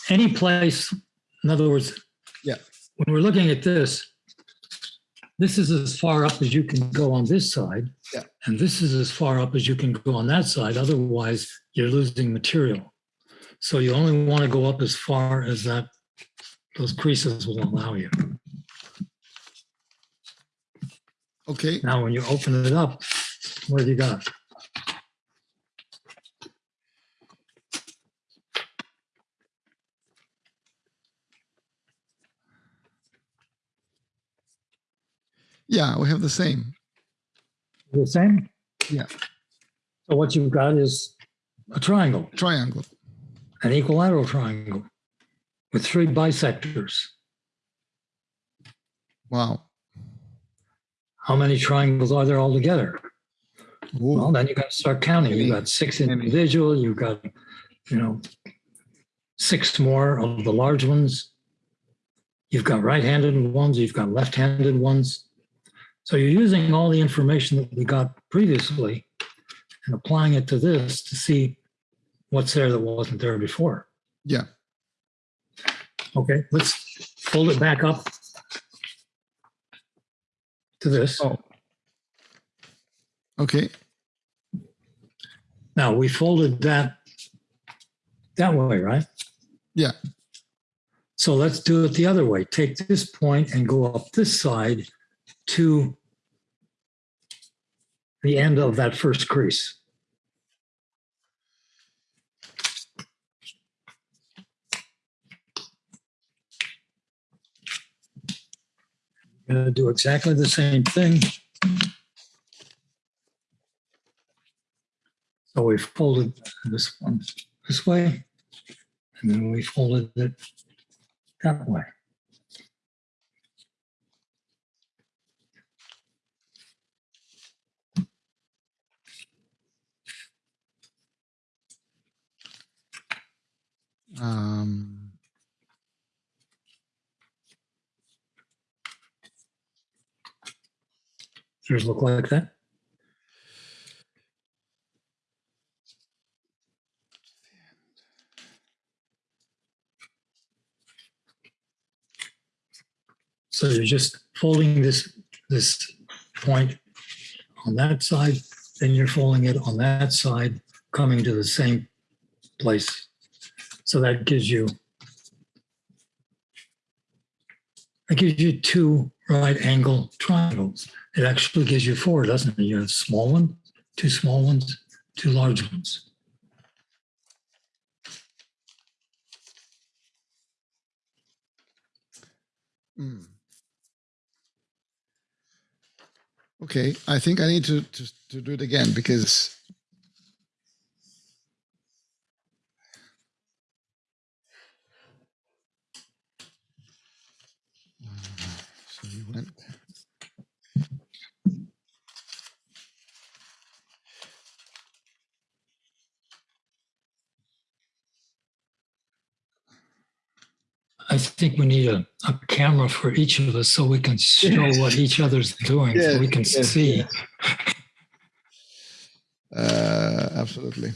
any place, in other words. Yeah. When we're looking at this, this is as far up as you can go on this side. Yeah. And this is as far up as you can go on that side. Otherwise, you're losing material. So you only want to go up as far as that, those creases will allow you. okay. Now, when you open it up, what have you got? Yeah, we have the same. The same? Yeah. So what you've got is a triangle. Triangle. an equilateral triangle with three bisectors. Wow. How many triangles are there altogether? Ooh. Well, then you got to start counting. You've got six individual, you've got, you know, six more of the large ones. You've got right-handed ones, you've got left-handed ones. So you're using all the information that we got previously and applying it to this to see what's there that wasn't there before. Yeah. Okay, let's fold it back up to this. Oh. Okay. Now, we folded that that way, right? Yeah. So let's do it the other way. Take this point and go up this side to the end of that first crease. Going to do exactly the same thing. So we folded this one this way, and then we folded it that way. Um, Does yours look like that? So you're just folding this, this point on that side, then you're folding it on that side, coming to the same place. So that gives you that gives you two right angle triangles. It actually gives you four, doesn't it? You have a small one, two small ones, two large ones. hmm. Okay, I think I need to, to to do it again because so you went I think we need a, a camera for each of us so we can show Yes. what each other's doing, so we can yes, see. yes. Uh, absolutely.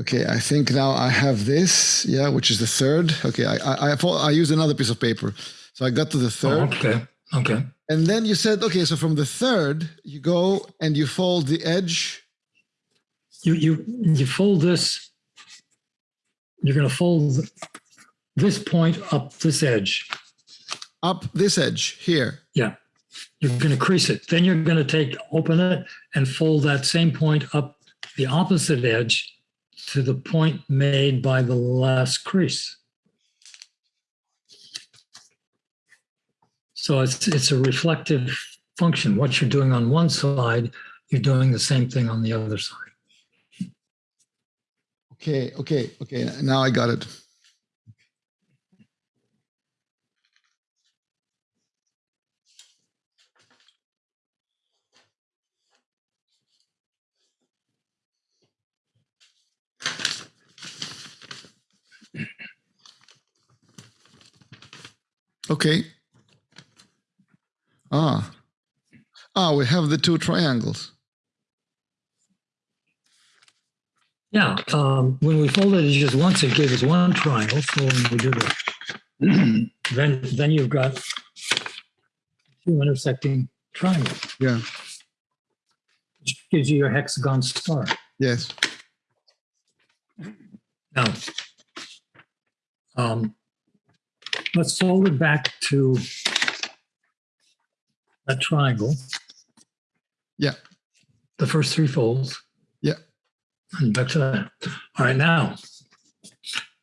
Okay, I think now I have this, yeah, which is the third. Okay, I I I, I used another piece of paper, so I got to the Oh, third, okay, okay. and then you said, okay, so from the third you go and you fold the edge. You you you fold this. You're going to fold this point up this edge. up this edge here. Yeah. You're going to crease it. Then you're going to take, open it and fold that same point up the opposite edge to the point made by the last crease. So it's it's a reflective function. What you're doing on one side, you're doing the same thing on the other side. Okay, okay, okay. Now I got it. Okay. Ah. Ah, we have the two triangles. Yeah, um, when we folded it just once, it gave us one triangle. So when we do that, then then you've got two intersecting triangles, Yeah. which gives you your hexagon star. Yes. Now, um, let's fold it back to that triangle, Yeah. the first three folds. Yeah. And back to that. All right, now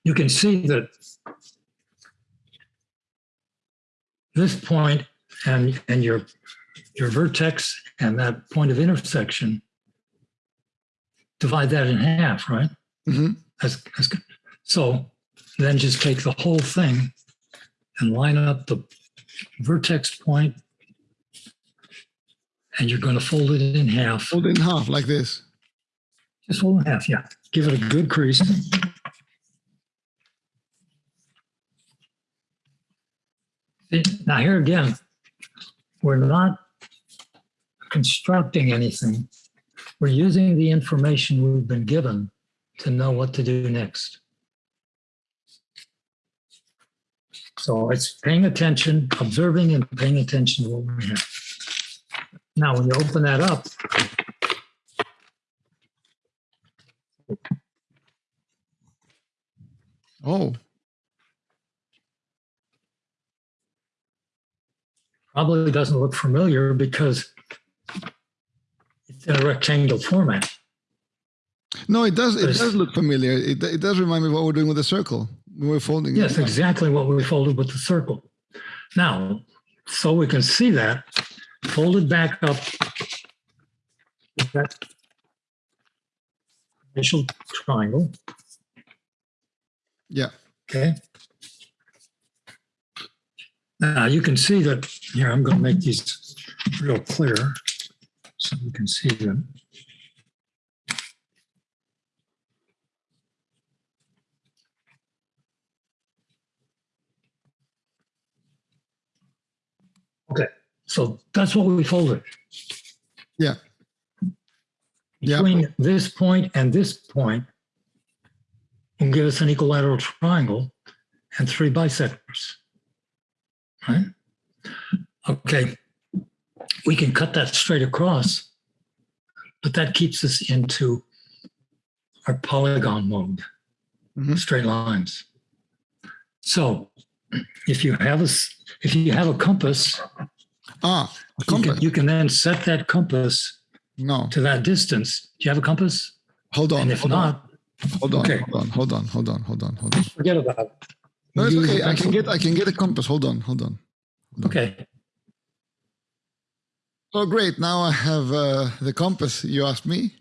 you can see that this point and and your your vertex and that point of intersection divide that in half, right? mm -hmm. That's, that's good. So then just take the whole thing and line up the vertex point, and you're going to fold it in half. Fold it in half like this. Just fold it in half, yeah. Give it a good crease. See, Now here again, we're not constructing anything. We're using the information we've been given to know what to do next. So it's paying attention, observing and paying attention to what we have. Now, when you open that up, Oh, probably doesn't look familiar because it's in a rectangle format. no, it does. It does look familiar. It, it does remind me of what we're doing with the circle. We were folding. it Yes, exactly what we folded with the circle. Now, so we can see that, folded back up. with That initial triangle, Yeah. okay? Now you can see that, here, I'm gonna make these real clear so you can see them. Okay, so that's what we folded. Yeah. Yeah. Between this point and this point will give us an equilateral triangle and three bisectors. Right? Okay, we can cut that straight across, but that keeps us into our polygon mode, Mhm. straight lines. So if you have a, if you have a compass, Ah, a you can, compass. you can then set that compass No, to that distance. Do you have a compass? hold on. And if hold on, not, hold on, okay. hold on, hold on, hold on, hold on, hold on. forget about it. No, it's okay. I can get. I can get a compass. Hold on, hold on. Okay, Oh, great! Now I have uh, the compass you asked me.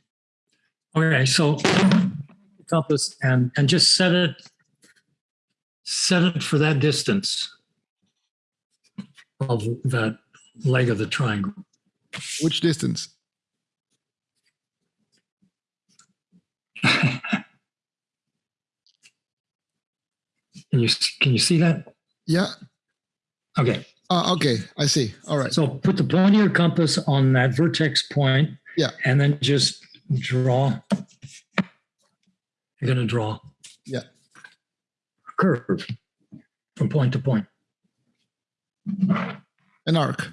okay, so compass and, and just set it, set it for that distance of that leg of the triangle. Which distance? Can you, can you see that? Yeah. Okay, Ah, okay. I see. All right. so put the point of your compass on that vertex point. Yeah. And then just draw. You're gonna draw. Yeah. a Curve from point to point. An arc.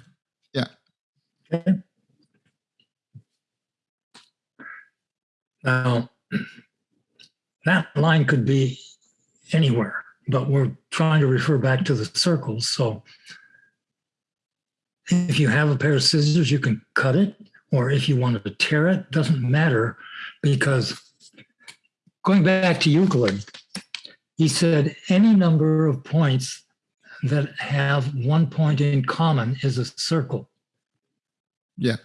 Okay. Now, that line could be anywhere, but we're trying to refer back to the circles. So if you have a pair of scissors, you can cut it, or if you wanted to tear it, doesn't matter because going back to Euclid, he said any number of points that have one point in common is a circle. Yeah.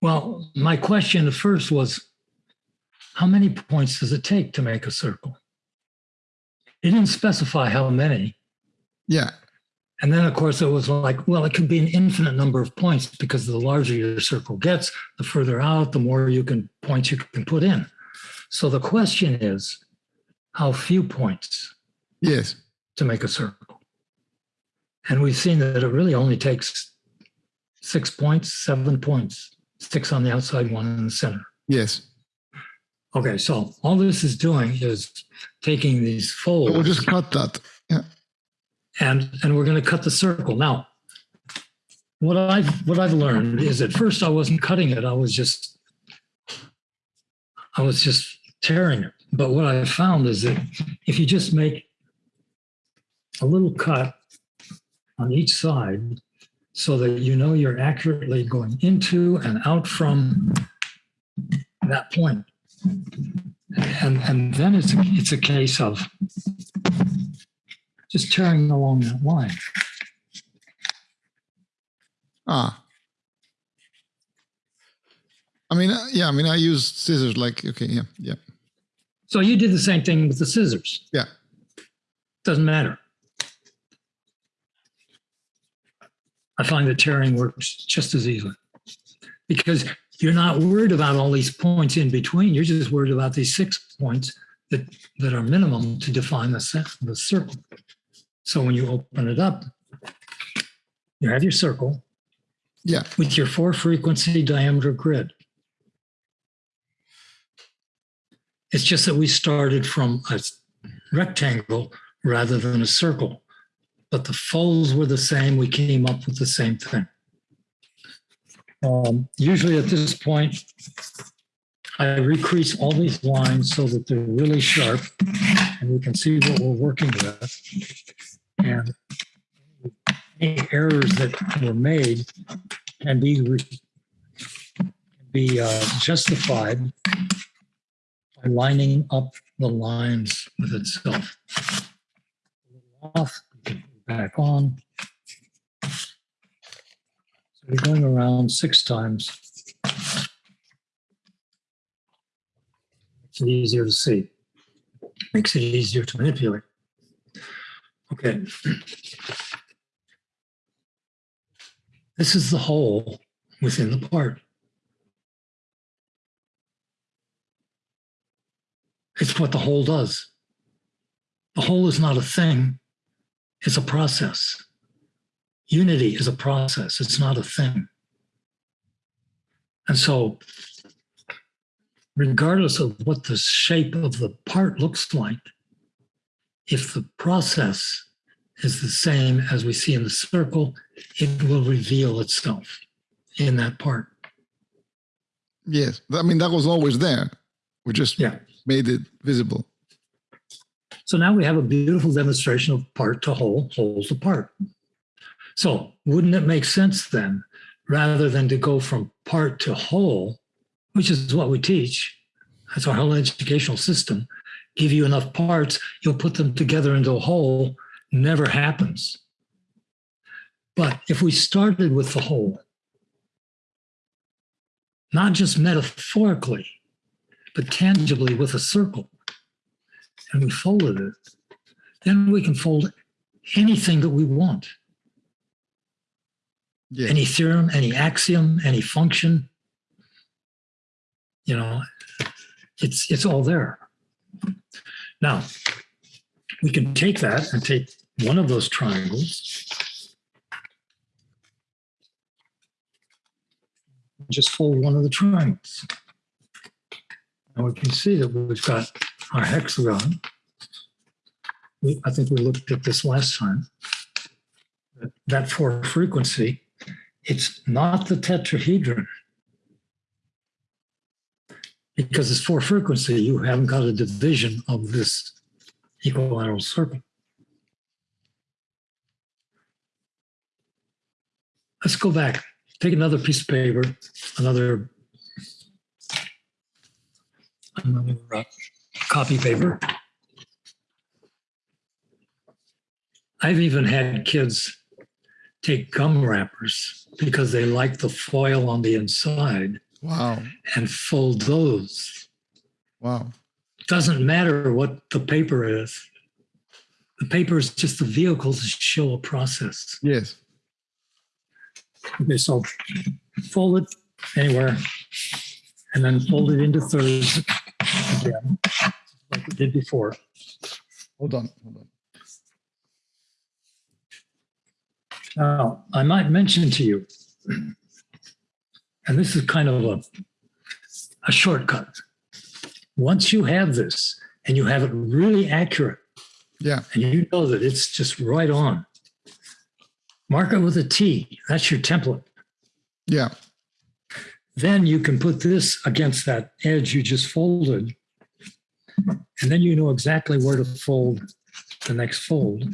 Well, my question at first was, how many points does it take to make a circle? It didn't specify how many. Yeah. And then, of course, it was like, well, it could be an infinite number of points because the larger your circle gets, the further out, the more you can points you can put in. So the question is, how few points Yes. to make a circle? And we've seen that it really only takes six points, seven points, six on the outside, one in the center. Yes. Okay, so all this is doing is taking these folds. We'll just cut that. Yeah. and and we're going to cut the circle now what i've what i've learned is at first i wasn't cutting it i was just i was just tearing it but what i found is that if you just make a little cut on each side so that you know you're accurately going into and out from that point and and then it's a, it's a case of just tearing along that line. Ah. I mean, uh, yeah. I mean, I use scissors. Like, okay, yeah, yeah, So you did the same thing with the scissors. yeah. Doesn't matter. I find that tearing works just as easily because you're not worried about all these points in between. You're just worried about these six points that, that are minimum to define the, cir- the circle. So when you open it up, you have your circle Yeah. with your four frequency diameter grid. It's just that we started from a rectangle rather than a circle, but the folds were the same. We came up with the same thing. Um, usually at this point, I recrease all these lines so that they're really sharp and we can see what we're working with. And any errors that were made can be be uh, justified by lining up the lines with itself. Off, back on. So we're going around six times. Makes it easier to see. Makes it easier to manipulate. Okay. This is the hole within the part. It's what the hole does. The hole is not a thing, it's a process. Unity is a process, it's not a thing. And so, regardless of what the shape of the part looks like, if the process is the same as we see in the circle, it will reveal itself in that part. Yes. I mean, that was always there. We just Yeah. made it visible. So now we have a beautiful demonstration of part to whole, whole to part. So wouldn't it make sense then, rather than to go from part to whole, which is what we teach, that's our whole educational system, give you enough parts, you'll put them together into a whole, never happens. But if we started with the whole, not just metaphorically, but tangibly with a circle, and we folded it, then we can fold anything that we want. Yeah. Any theorem, any axiom, any function. You know, it's it's all there. Now, we can take that and take one of those triangles. Just fold one of the triangles. And we can see that we've got our hexagon. We, I think we looked at this last time. That- four frequency, it's not the tetrahedron. Because it's four frequency, you haven't got a division of this equilateral circle. Let's go back, take another piece of paper, another another uh, copy paper. I've even had kids take gum wrappers because they like the foil on the inside Wow. and fold those. Wow. Doesn't matter what the paper is. The paper is just the vehicle to show a process. Yes. Okay, so fold it anywhere and then fold it into thirds again, like we did before. Hold on. Hold on. Now, I might mention to you, and this is kind of a, a shortcut. Once you have this and you have it really accurate, Yeah. and you know that it's just right on, mark it with a T. That's your template. Yeah. Then you can put this against that edge you just folded. And then you know exactly where to fold the next fold.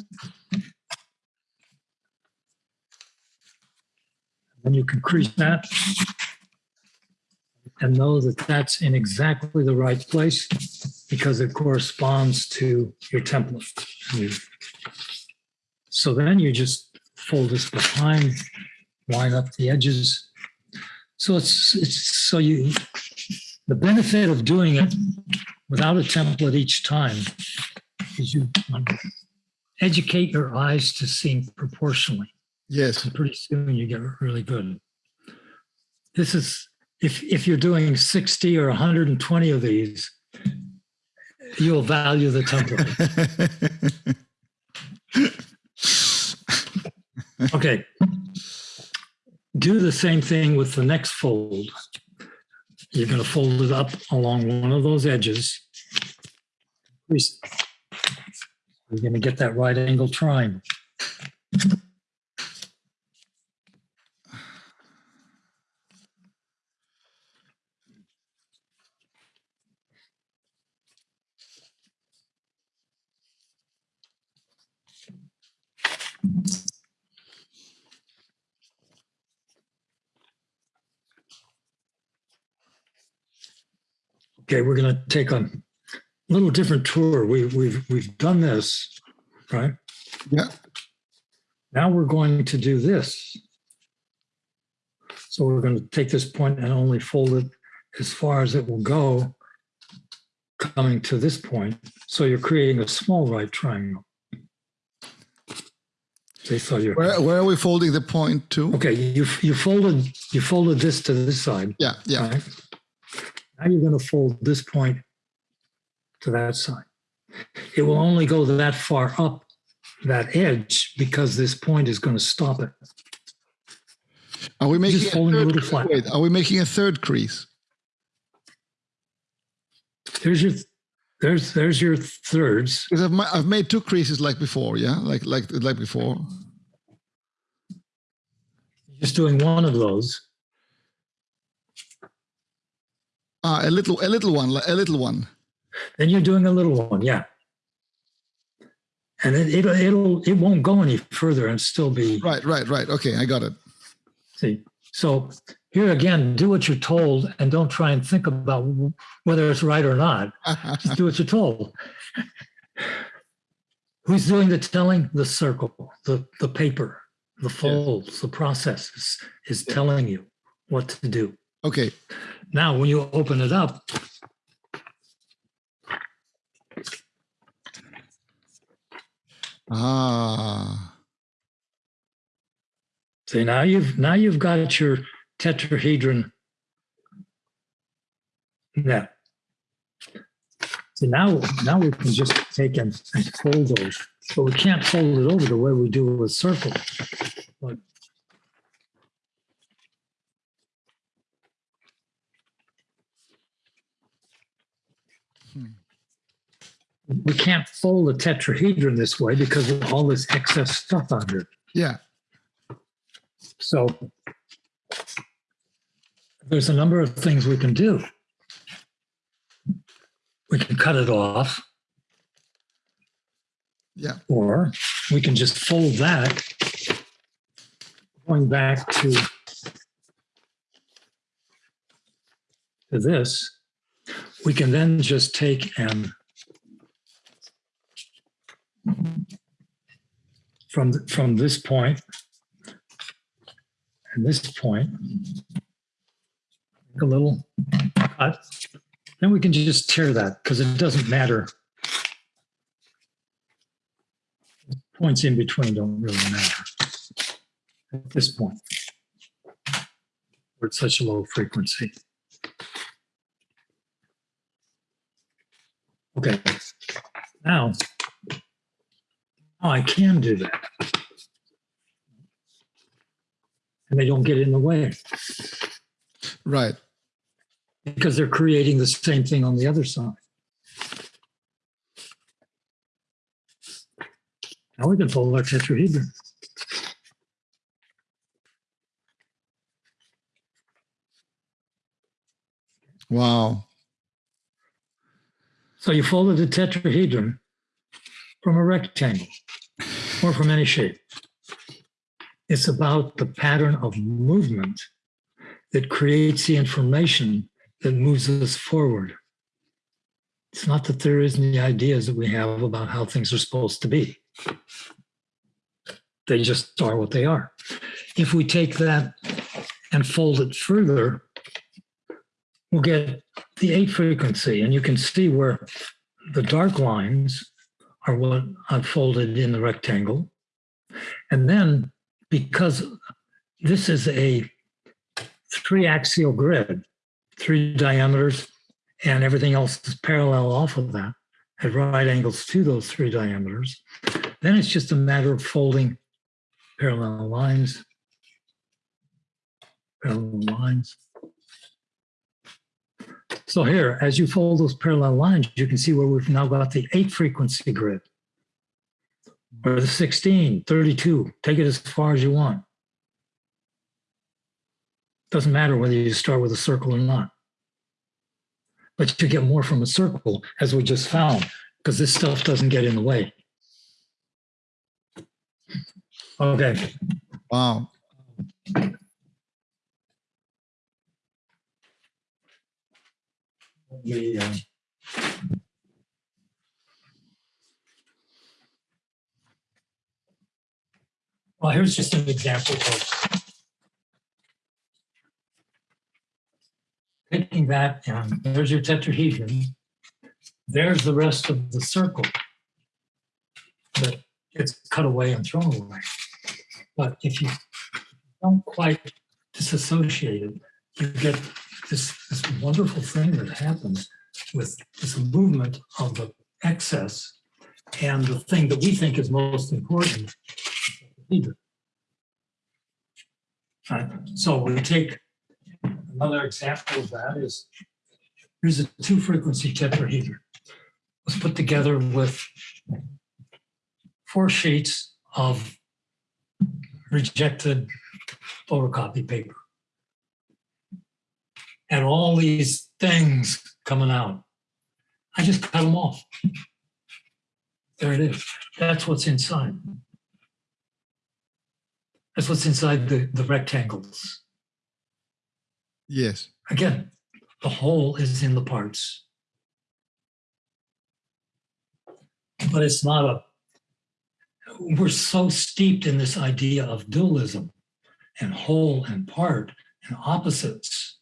Then you can crease that and know that that's in exactly the right place because it corresponds to your template. So then you just fold this behind, line up the edges. So it's, it's, so you, the benefit of doing it without a template each time is you educate your eyes to seeing proportionally. Yes. And pretty soon you get really good. This is, if, if you're doing 60 or 120 of these, you'll value the template. Okay. Do the same thing with the next fold. You're going to fold it up along one of those edges. You're going to get that right angle triangle. Okay, we're going to take a little different tour. We, we've, we've done this, right? Yeah. Now we're going to do this. So we're going to take this point and only fold it as far as it will go coming to this point. So you're creating a small right triangle. Okay, so you're, Where, where are we folding the point to? okay, you, you folded, you folded this to this side. Yeah. Yeah. Right? Now you're going to fold this point to that side. It will only go that far up that edge because this point is going to stop it. Are we making Just a folding a third, little flat. wait, are we making a third crease? There's your there's there's your thirds. Because I've, ma- I've made two creases like before. Yeah. Like, like, like before. Just doing one of those. Ah, a little, a little one, a little one. Then you're doing a little one, yeah. And it, it'll it'll it won't go any further and still be Right, right, right. Okay, I got it. See, so here again, do what you're told and don't try and think about whether it's right or not. Just do what you're told. Who's doing the telling? The circle, the, the paper, the folds, the process is, is telling you what to do. okay. Now, when you open it up, Ah, see now you've now you've got your tetrahedron Yeah. So now now we can just take and, fold those, but we can't fold it over the way we do with circle. But we can't fold a tetrahedron this way because of all this excess stuff under it. yeah. So there's a number of things we can do. We can cut it off, Yeah. or we can just fold that. Going back to, to this, we can then just take and from, from this point and this point, a little cut, then we can just tear that because it doesn't matter. Points in between don't really matter at this point. We're at such a low frequency. Okay, now, now I can do that. And they don't get in the way Right. because they're creating the same thing on the other side. Now we can fold our tetrahedron. Wow. So you folded the tetrahedron from a rectangle or from any shape. It's about the pattern of movement that creates the information that moves us forward. It's not that there isn't the ideas that we have about how things are supposed to be. They just are what they are. If we take that and fold it further, we'll get the eight frequency, and you can see where the dark lines are what unfolded in the rectangle. And then because this is a three axial grid, three diameters, and everything else is parallel off of that at right angles to those three diameters, then it's just a matter of folding parallel lines, parallel lines. So here, as you fold those parallel lines, you can see where we've now got the eight frequency grid. Or the 16, 32, take it as far as you want. Doesn't matter whether you start with a circle or not. But you get more from a circle, as we just found, because this stuff doesn't get in the way. Okay, Wow. We, Well, here's just an example of taking that and there's your tetrahedron. There's the rest of the circle that gets cut away and thrown away. But if you don't quite disassociate it, you get this, this wonderful thing that happens with this movement of the excess and the thing that we think is most important. Right, so we take another example of that is here's a two frequency tetrahedron. Was put together with four sheets of rejected photocopy paper and all these things coming out. I just cut them off. There it is. That's what's inside. That's what's inside the, the rectangles. Yes. Again, the whole is in the parts. But it's not a, we're so steeped in this idea of dualism and whole and part and opposites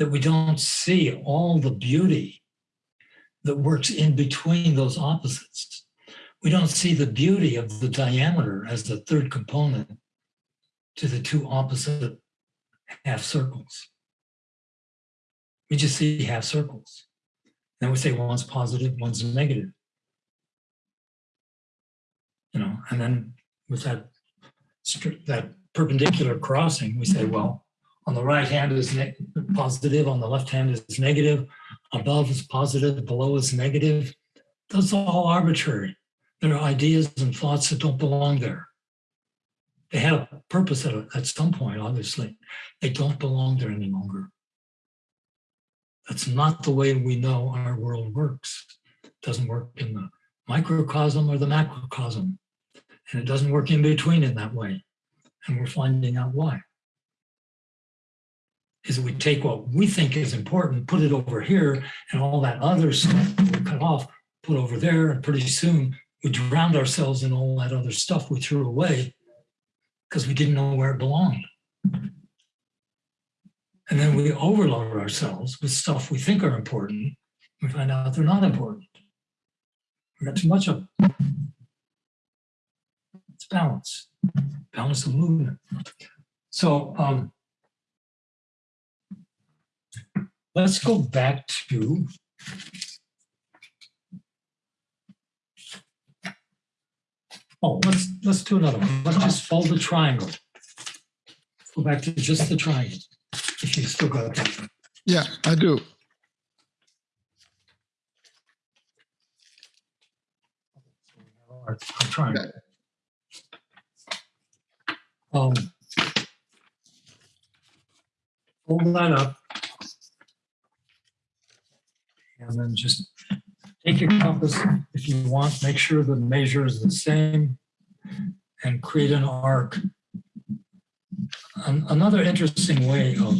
that we don't see all the beauty that works in between those opposites. We don't see the beauty of the diameter as the third component to the two opposite half circles. We just see half circles. Then we say one's positive, one's negative. You know, and then with that that perpendicular crossing, we say, well, on the right hand is positive, on the left hand is negative, above is positive, below is negative. Are all arbitrary. There are ideas and thoughts that don't belong there. They had a purpose at, at some point, obviously. They don't belong there any longer. That's not the way we know our world works. It doesn't work in the microcosm or the macrocosm. And it doesn't work in between in that way. And we're finding out why. Is we take what we think is important, put it over here, and all that other stuff we cut off, put over there, and pretty soon we drowned ourselves in all that other stuff we threw away because we didn't know where it belonged. And then we overload ourselves with stuff we think are important. We find out they're not important. We got too much of it. It's balance, balance of movement. So um, let's go back to Oh, let's let's do another one. Let's just fold the triangle. Go back to just the triangle. If you still got that. Yeah, I do. I'm trying. Um, Fold that up. And then just take your compass if you want, make sure the measure is the same and create an arc. An- Another interesting way of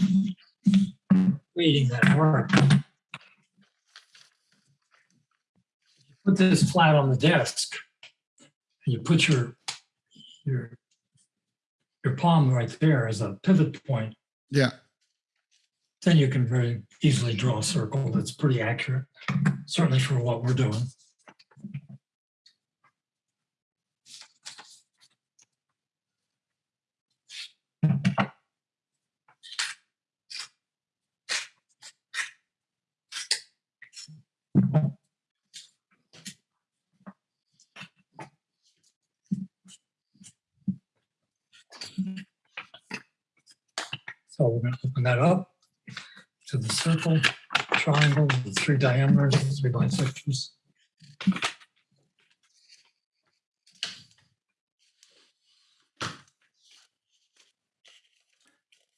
creating that arc. You Put this flat on the desk and you put your, your, your palm right there as a pivot point, Yeah. Then you can very easily draw a circle that's pretty accurate, certainly for what we're doing. So we're going to open that up to the circle, triangle, the three diameters, the three bisectors.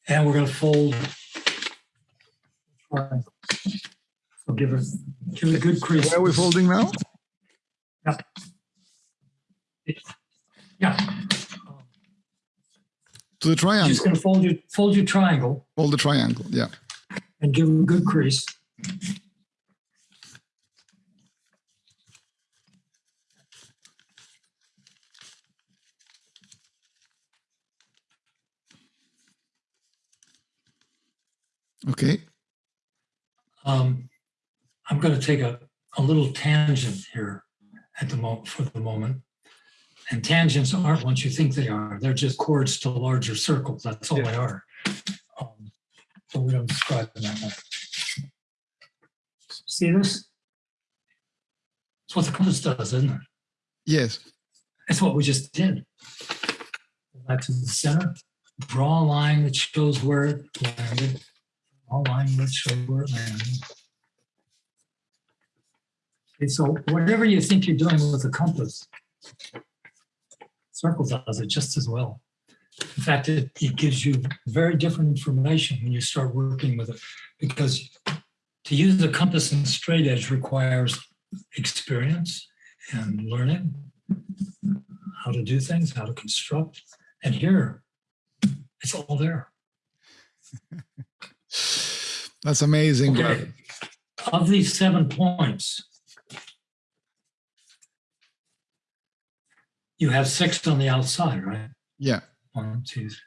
And we're going to fold. triangle. So give us, give it a good crease. Where are we folding now? Yeah, Yeah. To the triangle. just going to fold your, fold your triangle Fold the triangle. Yeah. And give a good crease. Okay. Um, I'm going to take a, a little tangent here at the moment for the moment. And tangents aren't what you think they are. They're just chords to larger circles. That's all they are. We don't describe them that way. See this? It's what the compass does, isn't it? Yes. That's what we just did. Go Back to the center, draw a line that shows where it landed. Draw a line that shows where it landed. Okay, so whatever you think you're doing with the compass, circle does it just as well. In fact, it, it gives you very different information when you start working with it because to use the compass and straight edge requires experience and learning how to do things, how to construct. And here, it's all there. That's amazing. Okay. Of these seven points, you have six on the outside, right? Yeah. One, two, three.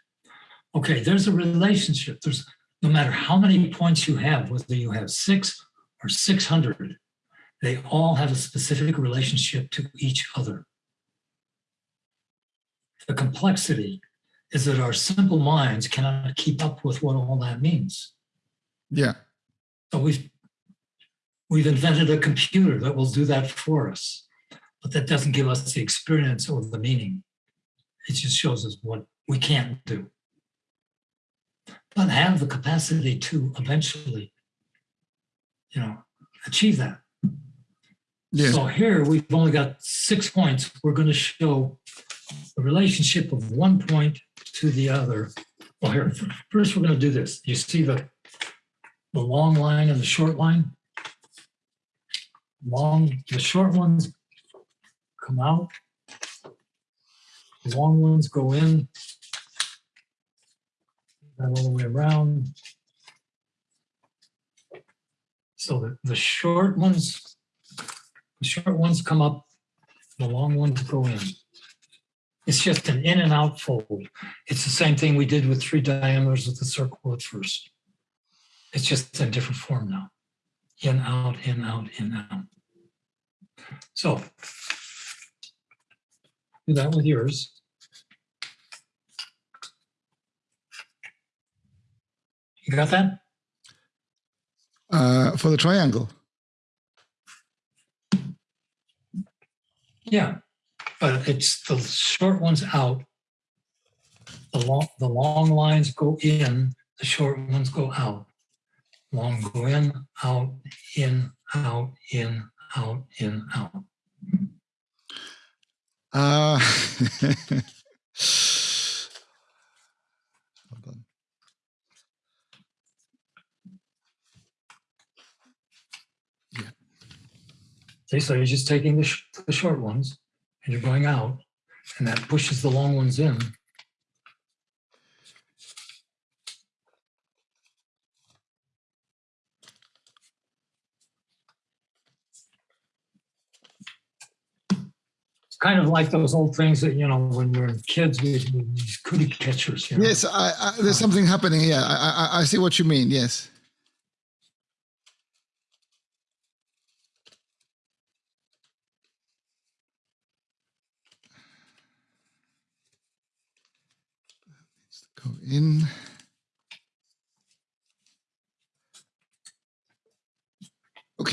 Okay, there's a relationship. There's no matter how many points you have, whether you have six or 600, they all have a specific relationship to each other. The complexity is that our simple minds cannot keep up with what all that means. Yeah. So we've we've invented a computer that will do that for us, but that doesn't give us the experience or the meaning. It just shows us what we can't do, but have the capacity to eventually, you know, achieve that. So here we've only got six points. We're going to show the relationship of one point to the other. Well, here first we're going to do this. You see the the long line and the short line. Long, the short ones come out. Long ones go in. That all the way around. So the, the short ones, the short ones come up The long ones go in. It's just an in and out fold. It's the same thing we did with three diameters of the circle at first. It's just in different form now. In, out, in, out, in, out. So do that with yours. You got that? Uh, for the triangle. Yeah, but it's the short ones out. The long, the long lines go in, the short ones go out. Long go in, out, in, out, in, out, in, out. Uh, See, so you're just taking the, sh- the short ones and you're going out and that pushes the long ones in. It's kind of like those old things that, you know, when we we're kids, we- these cootie catchers. You know? Yes, I, I, there's something happening here. I, I, I see what you mean. Yes. Go in.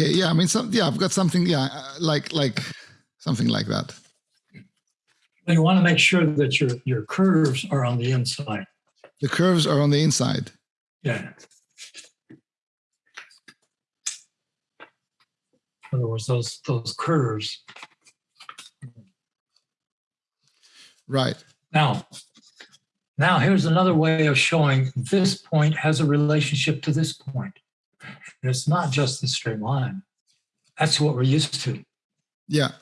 Okay, yeah, I mean, some, yeah, I've got something, yeah, uh, like, like something like that. But you want to make sure that your, your curves are on the inside. The curves are on the inside. Yeah. In other words, those, those curves. Right. Now, now here's another way of showing this point has a relationship to this point. And it's not just the straight line. That's what we're used to. Yeah.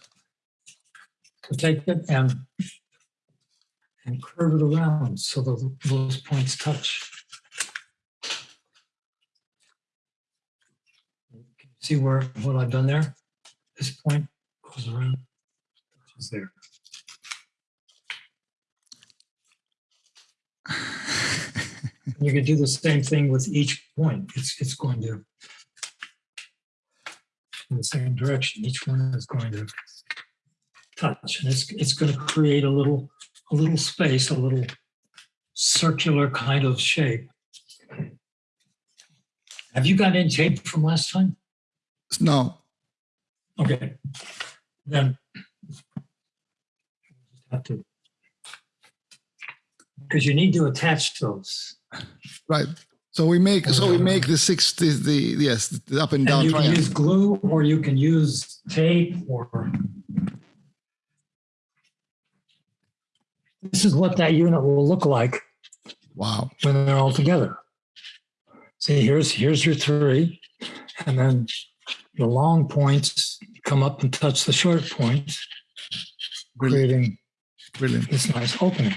To take it and and curve it around so those, those points touch. See where what I've done there? This point goes around, touches there. You could do the same thing with each point. It's, it's going to in the same direction. Each one is going to touch and it's, it's going to create a little, a little space, a little circular kind of shape. Have you got any tape from last time? No. Okay, then. Have to. Because you need to attach those. Right. So we make so we make the six the, the yes the up and down. And you can use glue or you can use tape or. This is what that unit will look like Wow. when they're all together. See, here's, here's your three, and then the long points come up and touch the short points, Brilliant. creating Brilliant. this nice opening.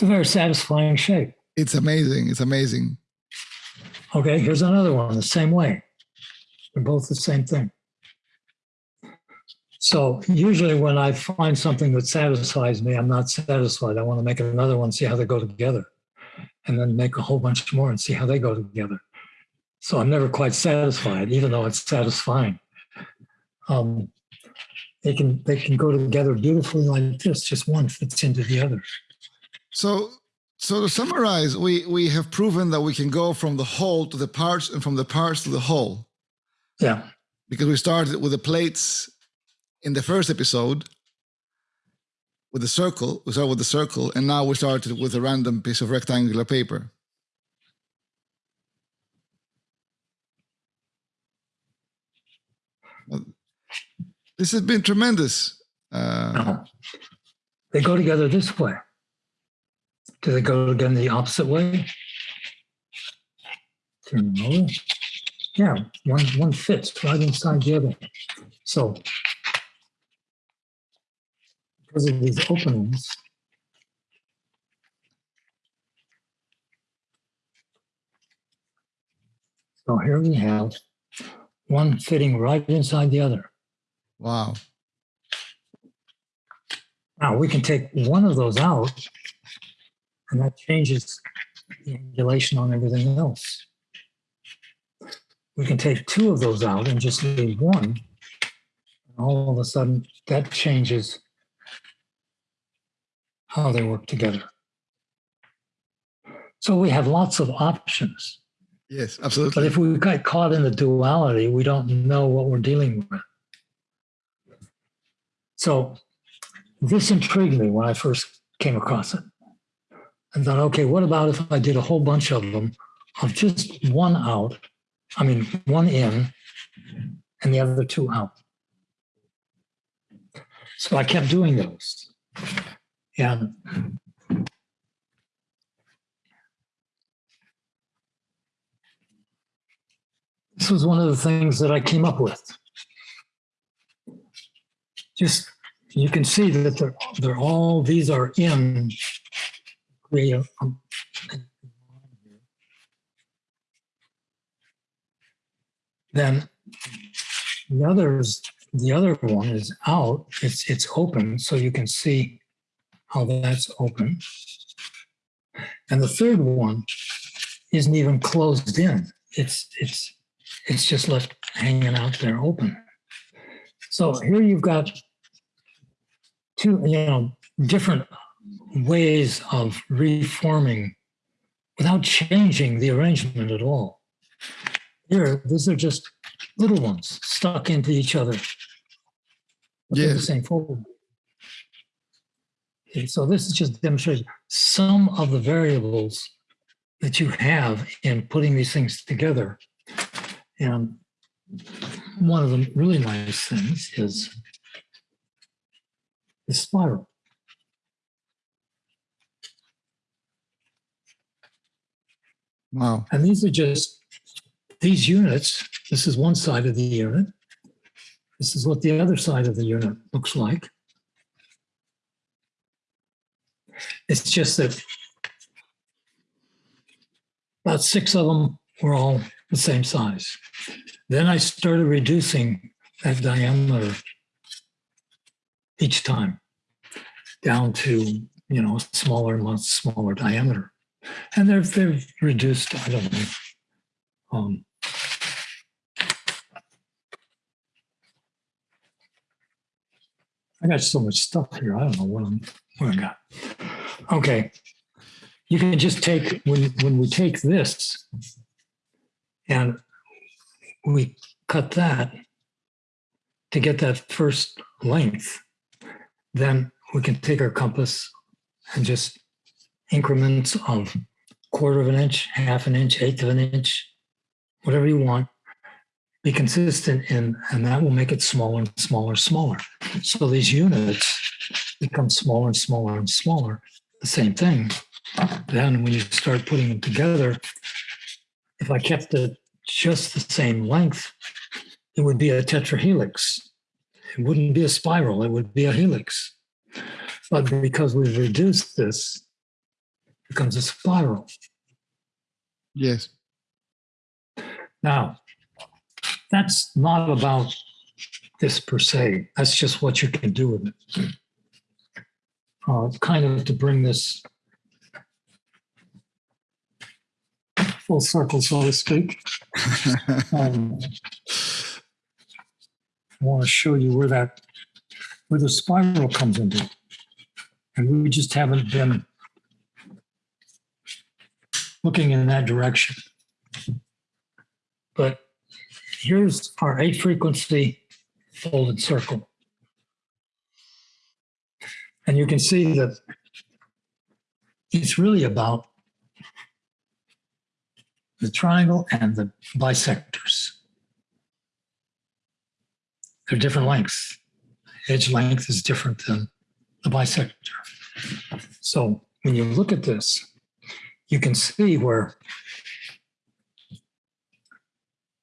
It's a very satisfying shape. It's amazing. It's amazing. Okay, here's another one the same way. They're both the same thing. So usually when I find something that satisfies me, I'm not satisfied. I want to make another one, see how they go together, and then make a whole bunch more and see how they go together. So I'm never quite satisfied, even though it's satisfying. Um, they can they can go together beautifully like this. Just one fits into the other. So so to summarize, we we have proven that we can go from the whole to the parts and from the parts to the whole Yeah. because we started with the plates in the first episode with the circle. We started with the circle, and now we started with a random piece of rectangular paper. This has been tremendous. Uh, No. They go together this way. Do they go again the opposite way? Yeah, one, one fits right inside the other. So because of these openings, so here we have one fitting right inside the other. Wow. Now we can take one of those out and that changes the angulation on everything else. We can take two of those out and just leave one. And all of a sudden that changes how they work together. So we have lots of options. Yes, absolutely. But if we get caught in the duality, we don't know what we're dealing with. So this intrigued me when I first came across it. I thought, okay, what about if I did a whole bunch of them of just one out, I mean, one in and the other two out? So I kept doing those. And this was one of the things that I came up with. Just, you can see that they're, they're all, these are in. Then the others, the other one is out, it's, it's open, so you can see how that's open. And the third one isn't even closed in. It's, it's, it's just left hanging out there open. So here you've got two, you know, different ways of reforming without changing the arrangement at all. Here, these are just little ones stuck into each other. within The same fold. Okay, so this is just demonstrating some of the variables that you have in putting these things together. And one of the really nice things is the spiral. Wow. And these are just these units. This is one side of the unit. This is what the other side of the unit looks like. It's just that about six of them were all the same size. Then I started reducing that diameter each time down to, you know, a smaller, much smaller diameter. And they've, they've reduced, I don't know. Um, I got so much stuff here. I don't know what I'm, what I got. Okay. You can just take, when, when we take this and we cut that to get that first length, then we can take our compass and just increments of quarter of an inch, half an inch, eighth of an inch, whatever you want. Be consistent in, and that will make it smaller and smaller, and smaller. So these units become smaller and smaller and smaller. The same thing. Then when you start putting them together, if I kept it just the same length, it would be a tetrahelix. It wouldn't be a spiral, it would be a helix. But because we've reduced this, becomes a spiral. Yes. Now, that's not about this per se. That's just what you can do with it. Uh, kind of to bring this full circle, so to speak. Um, I want to show you where that, where the spiral comes into. And we just haven't been looking in that direction. But here's our eight frequency folded circle. And you can see that it's really about the triangle and the bisectors. They're different lengths. Edge length is different than the bisector. So when you look at this, you can see where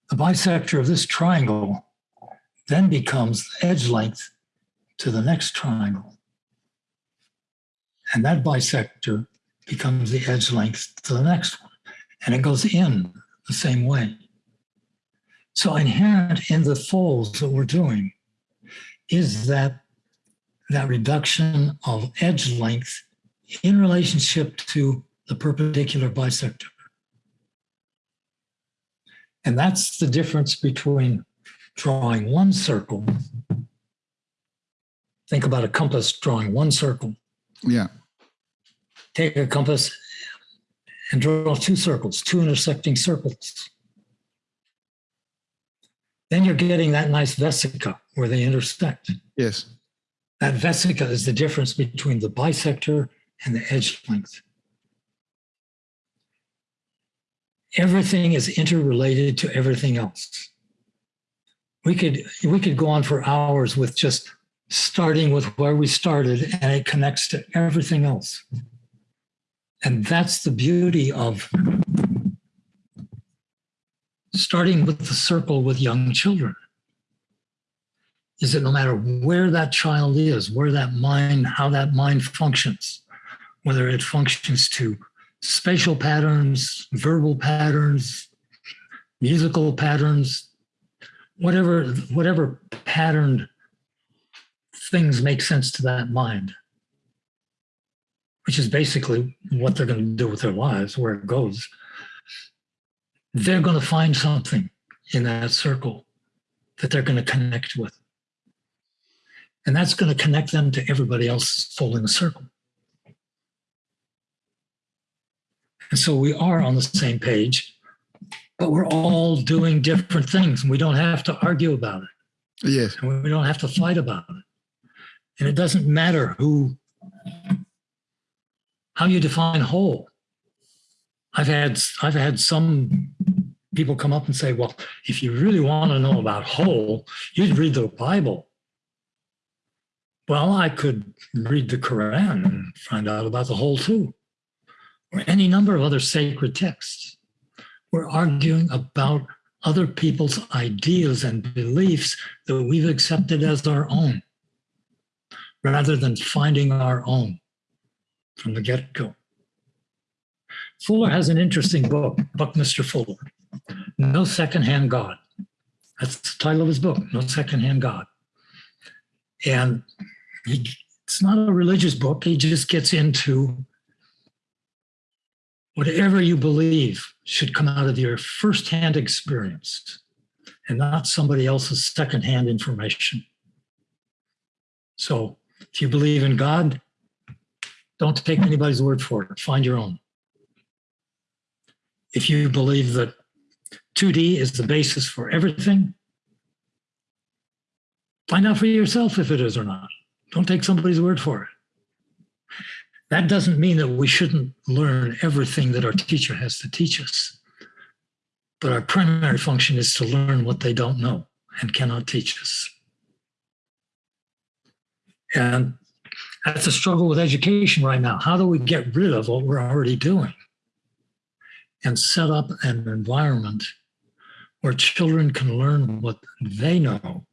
the bisector of this triangle then becomes the edge length to the next triangle. And that bisector becomes the edge length to the next one. And it goes in the same way. So inherent in the folds that we're doing is that that reduction of edge length in relationship to the perpendicular bisector. And that's the difference between drawing one circle. Think about a compass drawing one circle. Yeah. Take a compass and draw two circles, two intersecting circles. Then you're getting that nice vesica where they intersect. Yes. That vesica is the difference between the bisector and the edge length. Everything is interrelated to everything else. We could we could go on for hours with just starting with where we started and it connects to everything else. And that's the beauty of starting with the circle with young children is that no matter where that child is, where that mind, how that mind functions, whether it functions to spatial patterns, verbal patterns, musical patterns, whatever, whatever patterned things make sense to that mind, which is basically what they're going to do with their lives, where it goes they're going to find something in that circle that they're going to connect with. And that's going to connect them to everybody else following the circle. And so we are on the same page, but we're all doing different things. And we don't have to argue about it. Yes. And we don't have to fight about it. And it doesn't matter who, how you define whole. I've had I've had some people come up and say, well, if you really want to know about whole, you'd read the Bible. Well, I could read the Quran and find out about the whole too, or any number of other sacred texts. We're arguing about other people's ideas and beliefs that we've accepted as our own, rather than finding our own from the get go. Fuller has an interesting book, Buckminster Fuller, No Secondhand God. That's the title of his book, No Secondhand God. And he, it's not a religious book, he just gets into whatever you believe should come out of your firsthand experience and not somebody else's secondhand information. So if you believe in God, don't take anybody's word for it, find your own if you believe that 2D is the basis for everything, find out for yourself if it is or not. Don't take somebody's word for it. That doesn't mean that we shouldn't learn everything that our teacher has to teach us. But our primary function is to learn what they don't know and cannot teach us. And that's a struggle with education right now. How do we get rid of what we're already doing? and set up an environment where children can learn what they know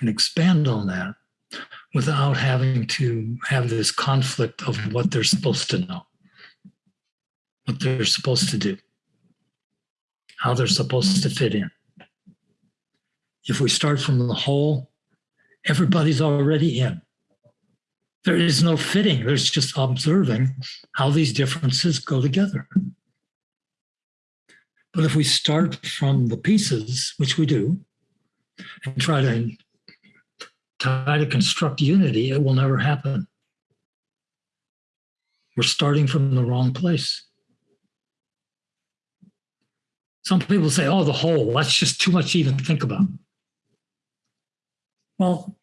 and expand on that without having to have this conflict of what they're supposed to know, what they're supposed to do, how they're supposed to fit in. If we start from the whole, everybody's already in. There is no fitting, there's just observing how these differences go together. But if we start from the pieces, which we do, and try to try to construct unity, it will never happen. We're starting from the wrong place. Some people say, oh, the whole, that's just too much to even think about. Well,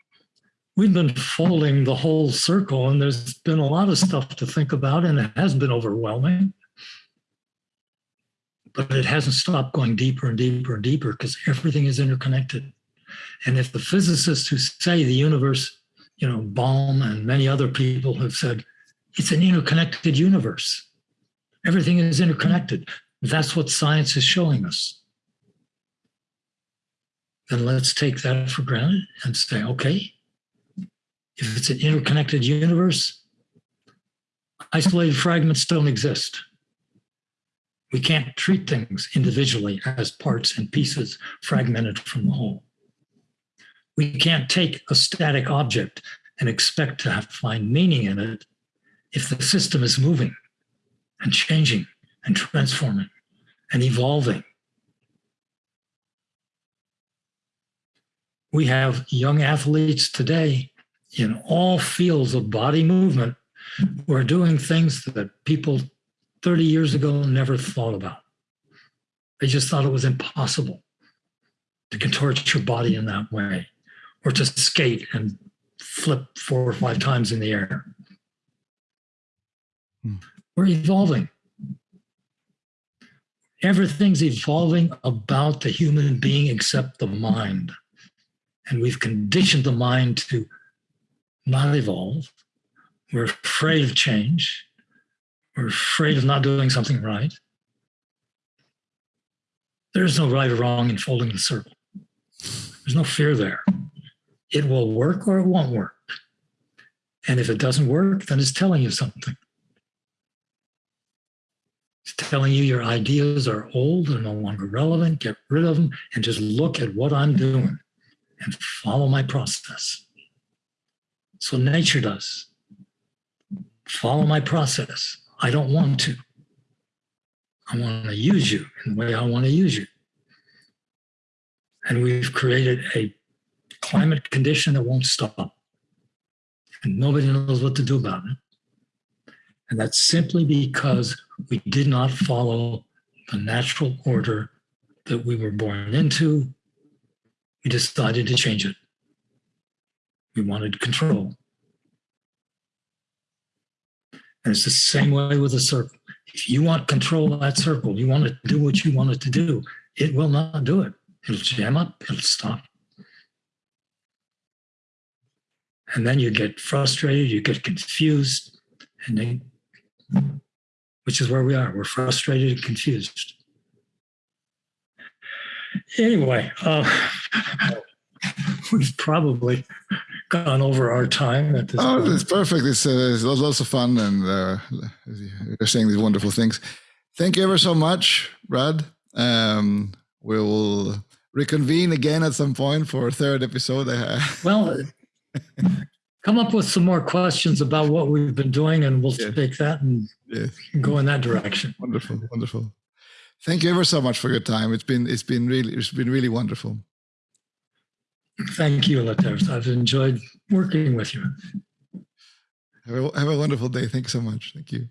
we've been folding the whole circle, and there's been a lot of stuff to think about, and it has been overwhelming but it hasn't stopped going deeper and deeper and deeper because everything is interconnected. And if the physicists who say the universe, you know, Bohm and many other people have said it's an interconnected universe, everything is interconnected. That's what science is showing us. Then let's take that for granted and say, okay, if it's an interconnected universe, isolated fragments don't exist. We can't treat things individually as parts and pieces fragmented from the whole. We can't take a static object and expect to have, find meaning in it if the system is moving and changing and transforming and evolving. We have young athletes today in all fields of body movement who are doing things that people 30 years ago never thought about. They just thought it was impossible to contort your body in that way or to skate and flip four or five times in the air. Hmm. We're evolving. Everything's evolving about the human being except the mind. And we've conditioned the mind to not evolve. We're afraid of change. We're afraid of not doing something right. There's no right or wrong in folding the circle. There's no fear there. It will work or it won't work. And if it doesn't work, then it's telling you something. It's telling you your ideas are old, they're no longer relevant, get rid of them, and just look at what I'm doing and follow my process. So nature does. Follow my process. I don't want to. I want to use you in the way I want to use you. And we've created a climate condition that won't stop. And nobody knows what to do about it. And that's simply because we did not follow the natural order that we were born into. We decided to change it. We wanted control. And it's the same way with a circle. If you want control of that circle, you want to do what you want it to do, it will not do it. It'll jam up, it'll stop. And then you get frustrated, you get confused, and then, which is where we are. We're frustrated and confused. Anyway, uh, we've probably gone over our time at this oh, point. it's perfect. It's, uh, it's lots of fun, and uh, you're saying these wonderful things. Thank you ever so much, Brad. Um, we'll reconvene again at some point for a third episode. well, come up with some more questions about what we've been doing, and we'll yeah. take that and yeah. go in that direction. Wonderful, wonderful. Thank you ever so much for your time. It's been it's been really it's been really wonderful. Thank you, Laters. I've enjoyed working with you. Have a, have a wonderful day. Thank you so much. Thank you.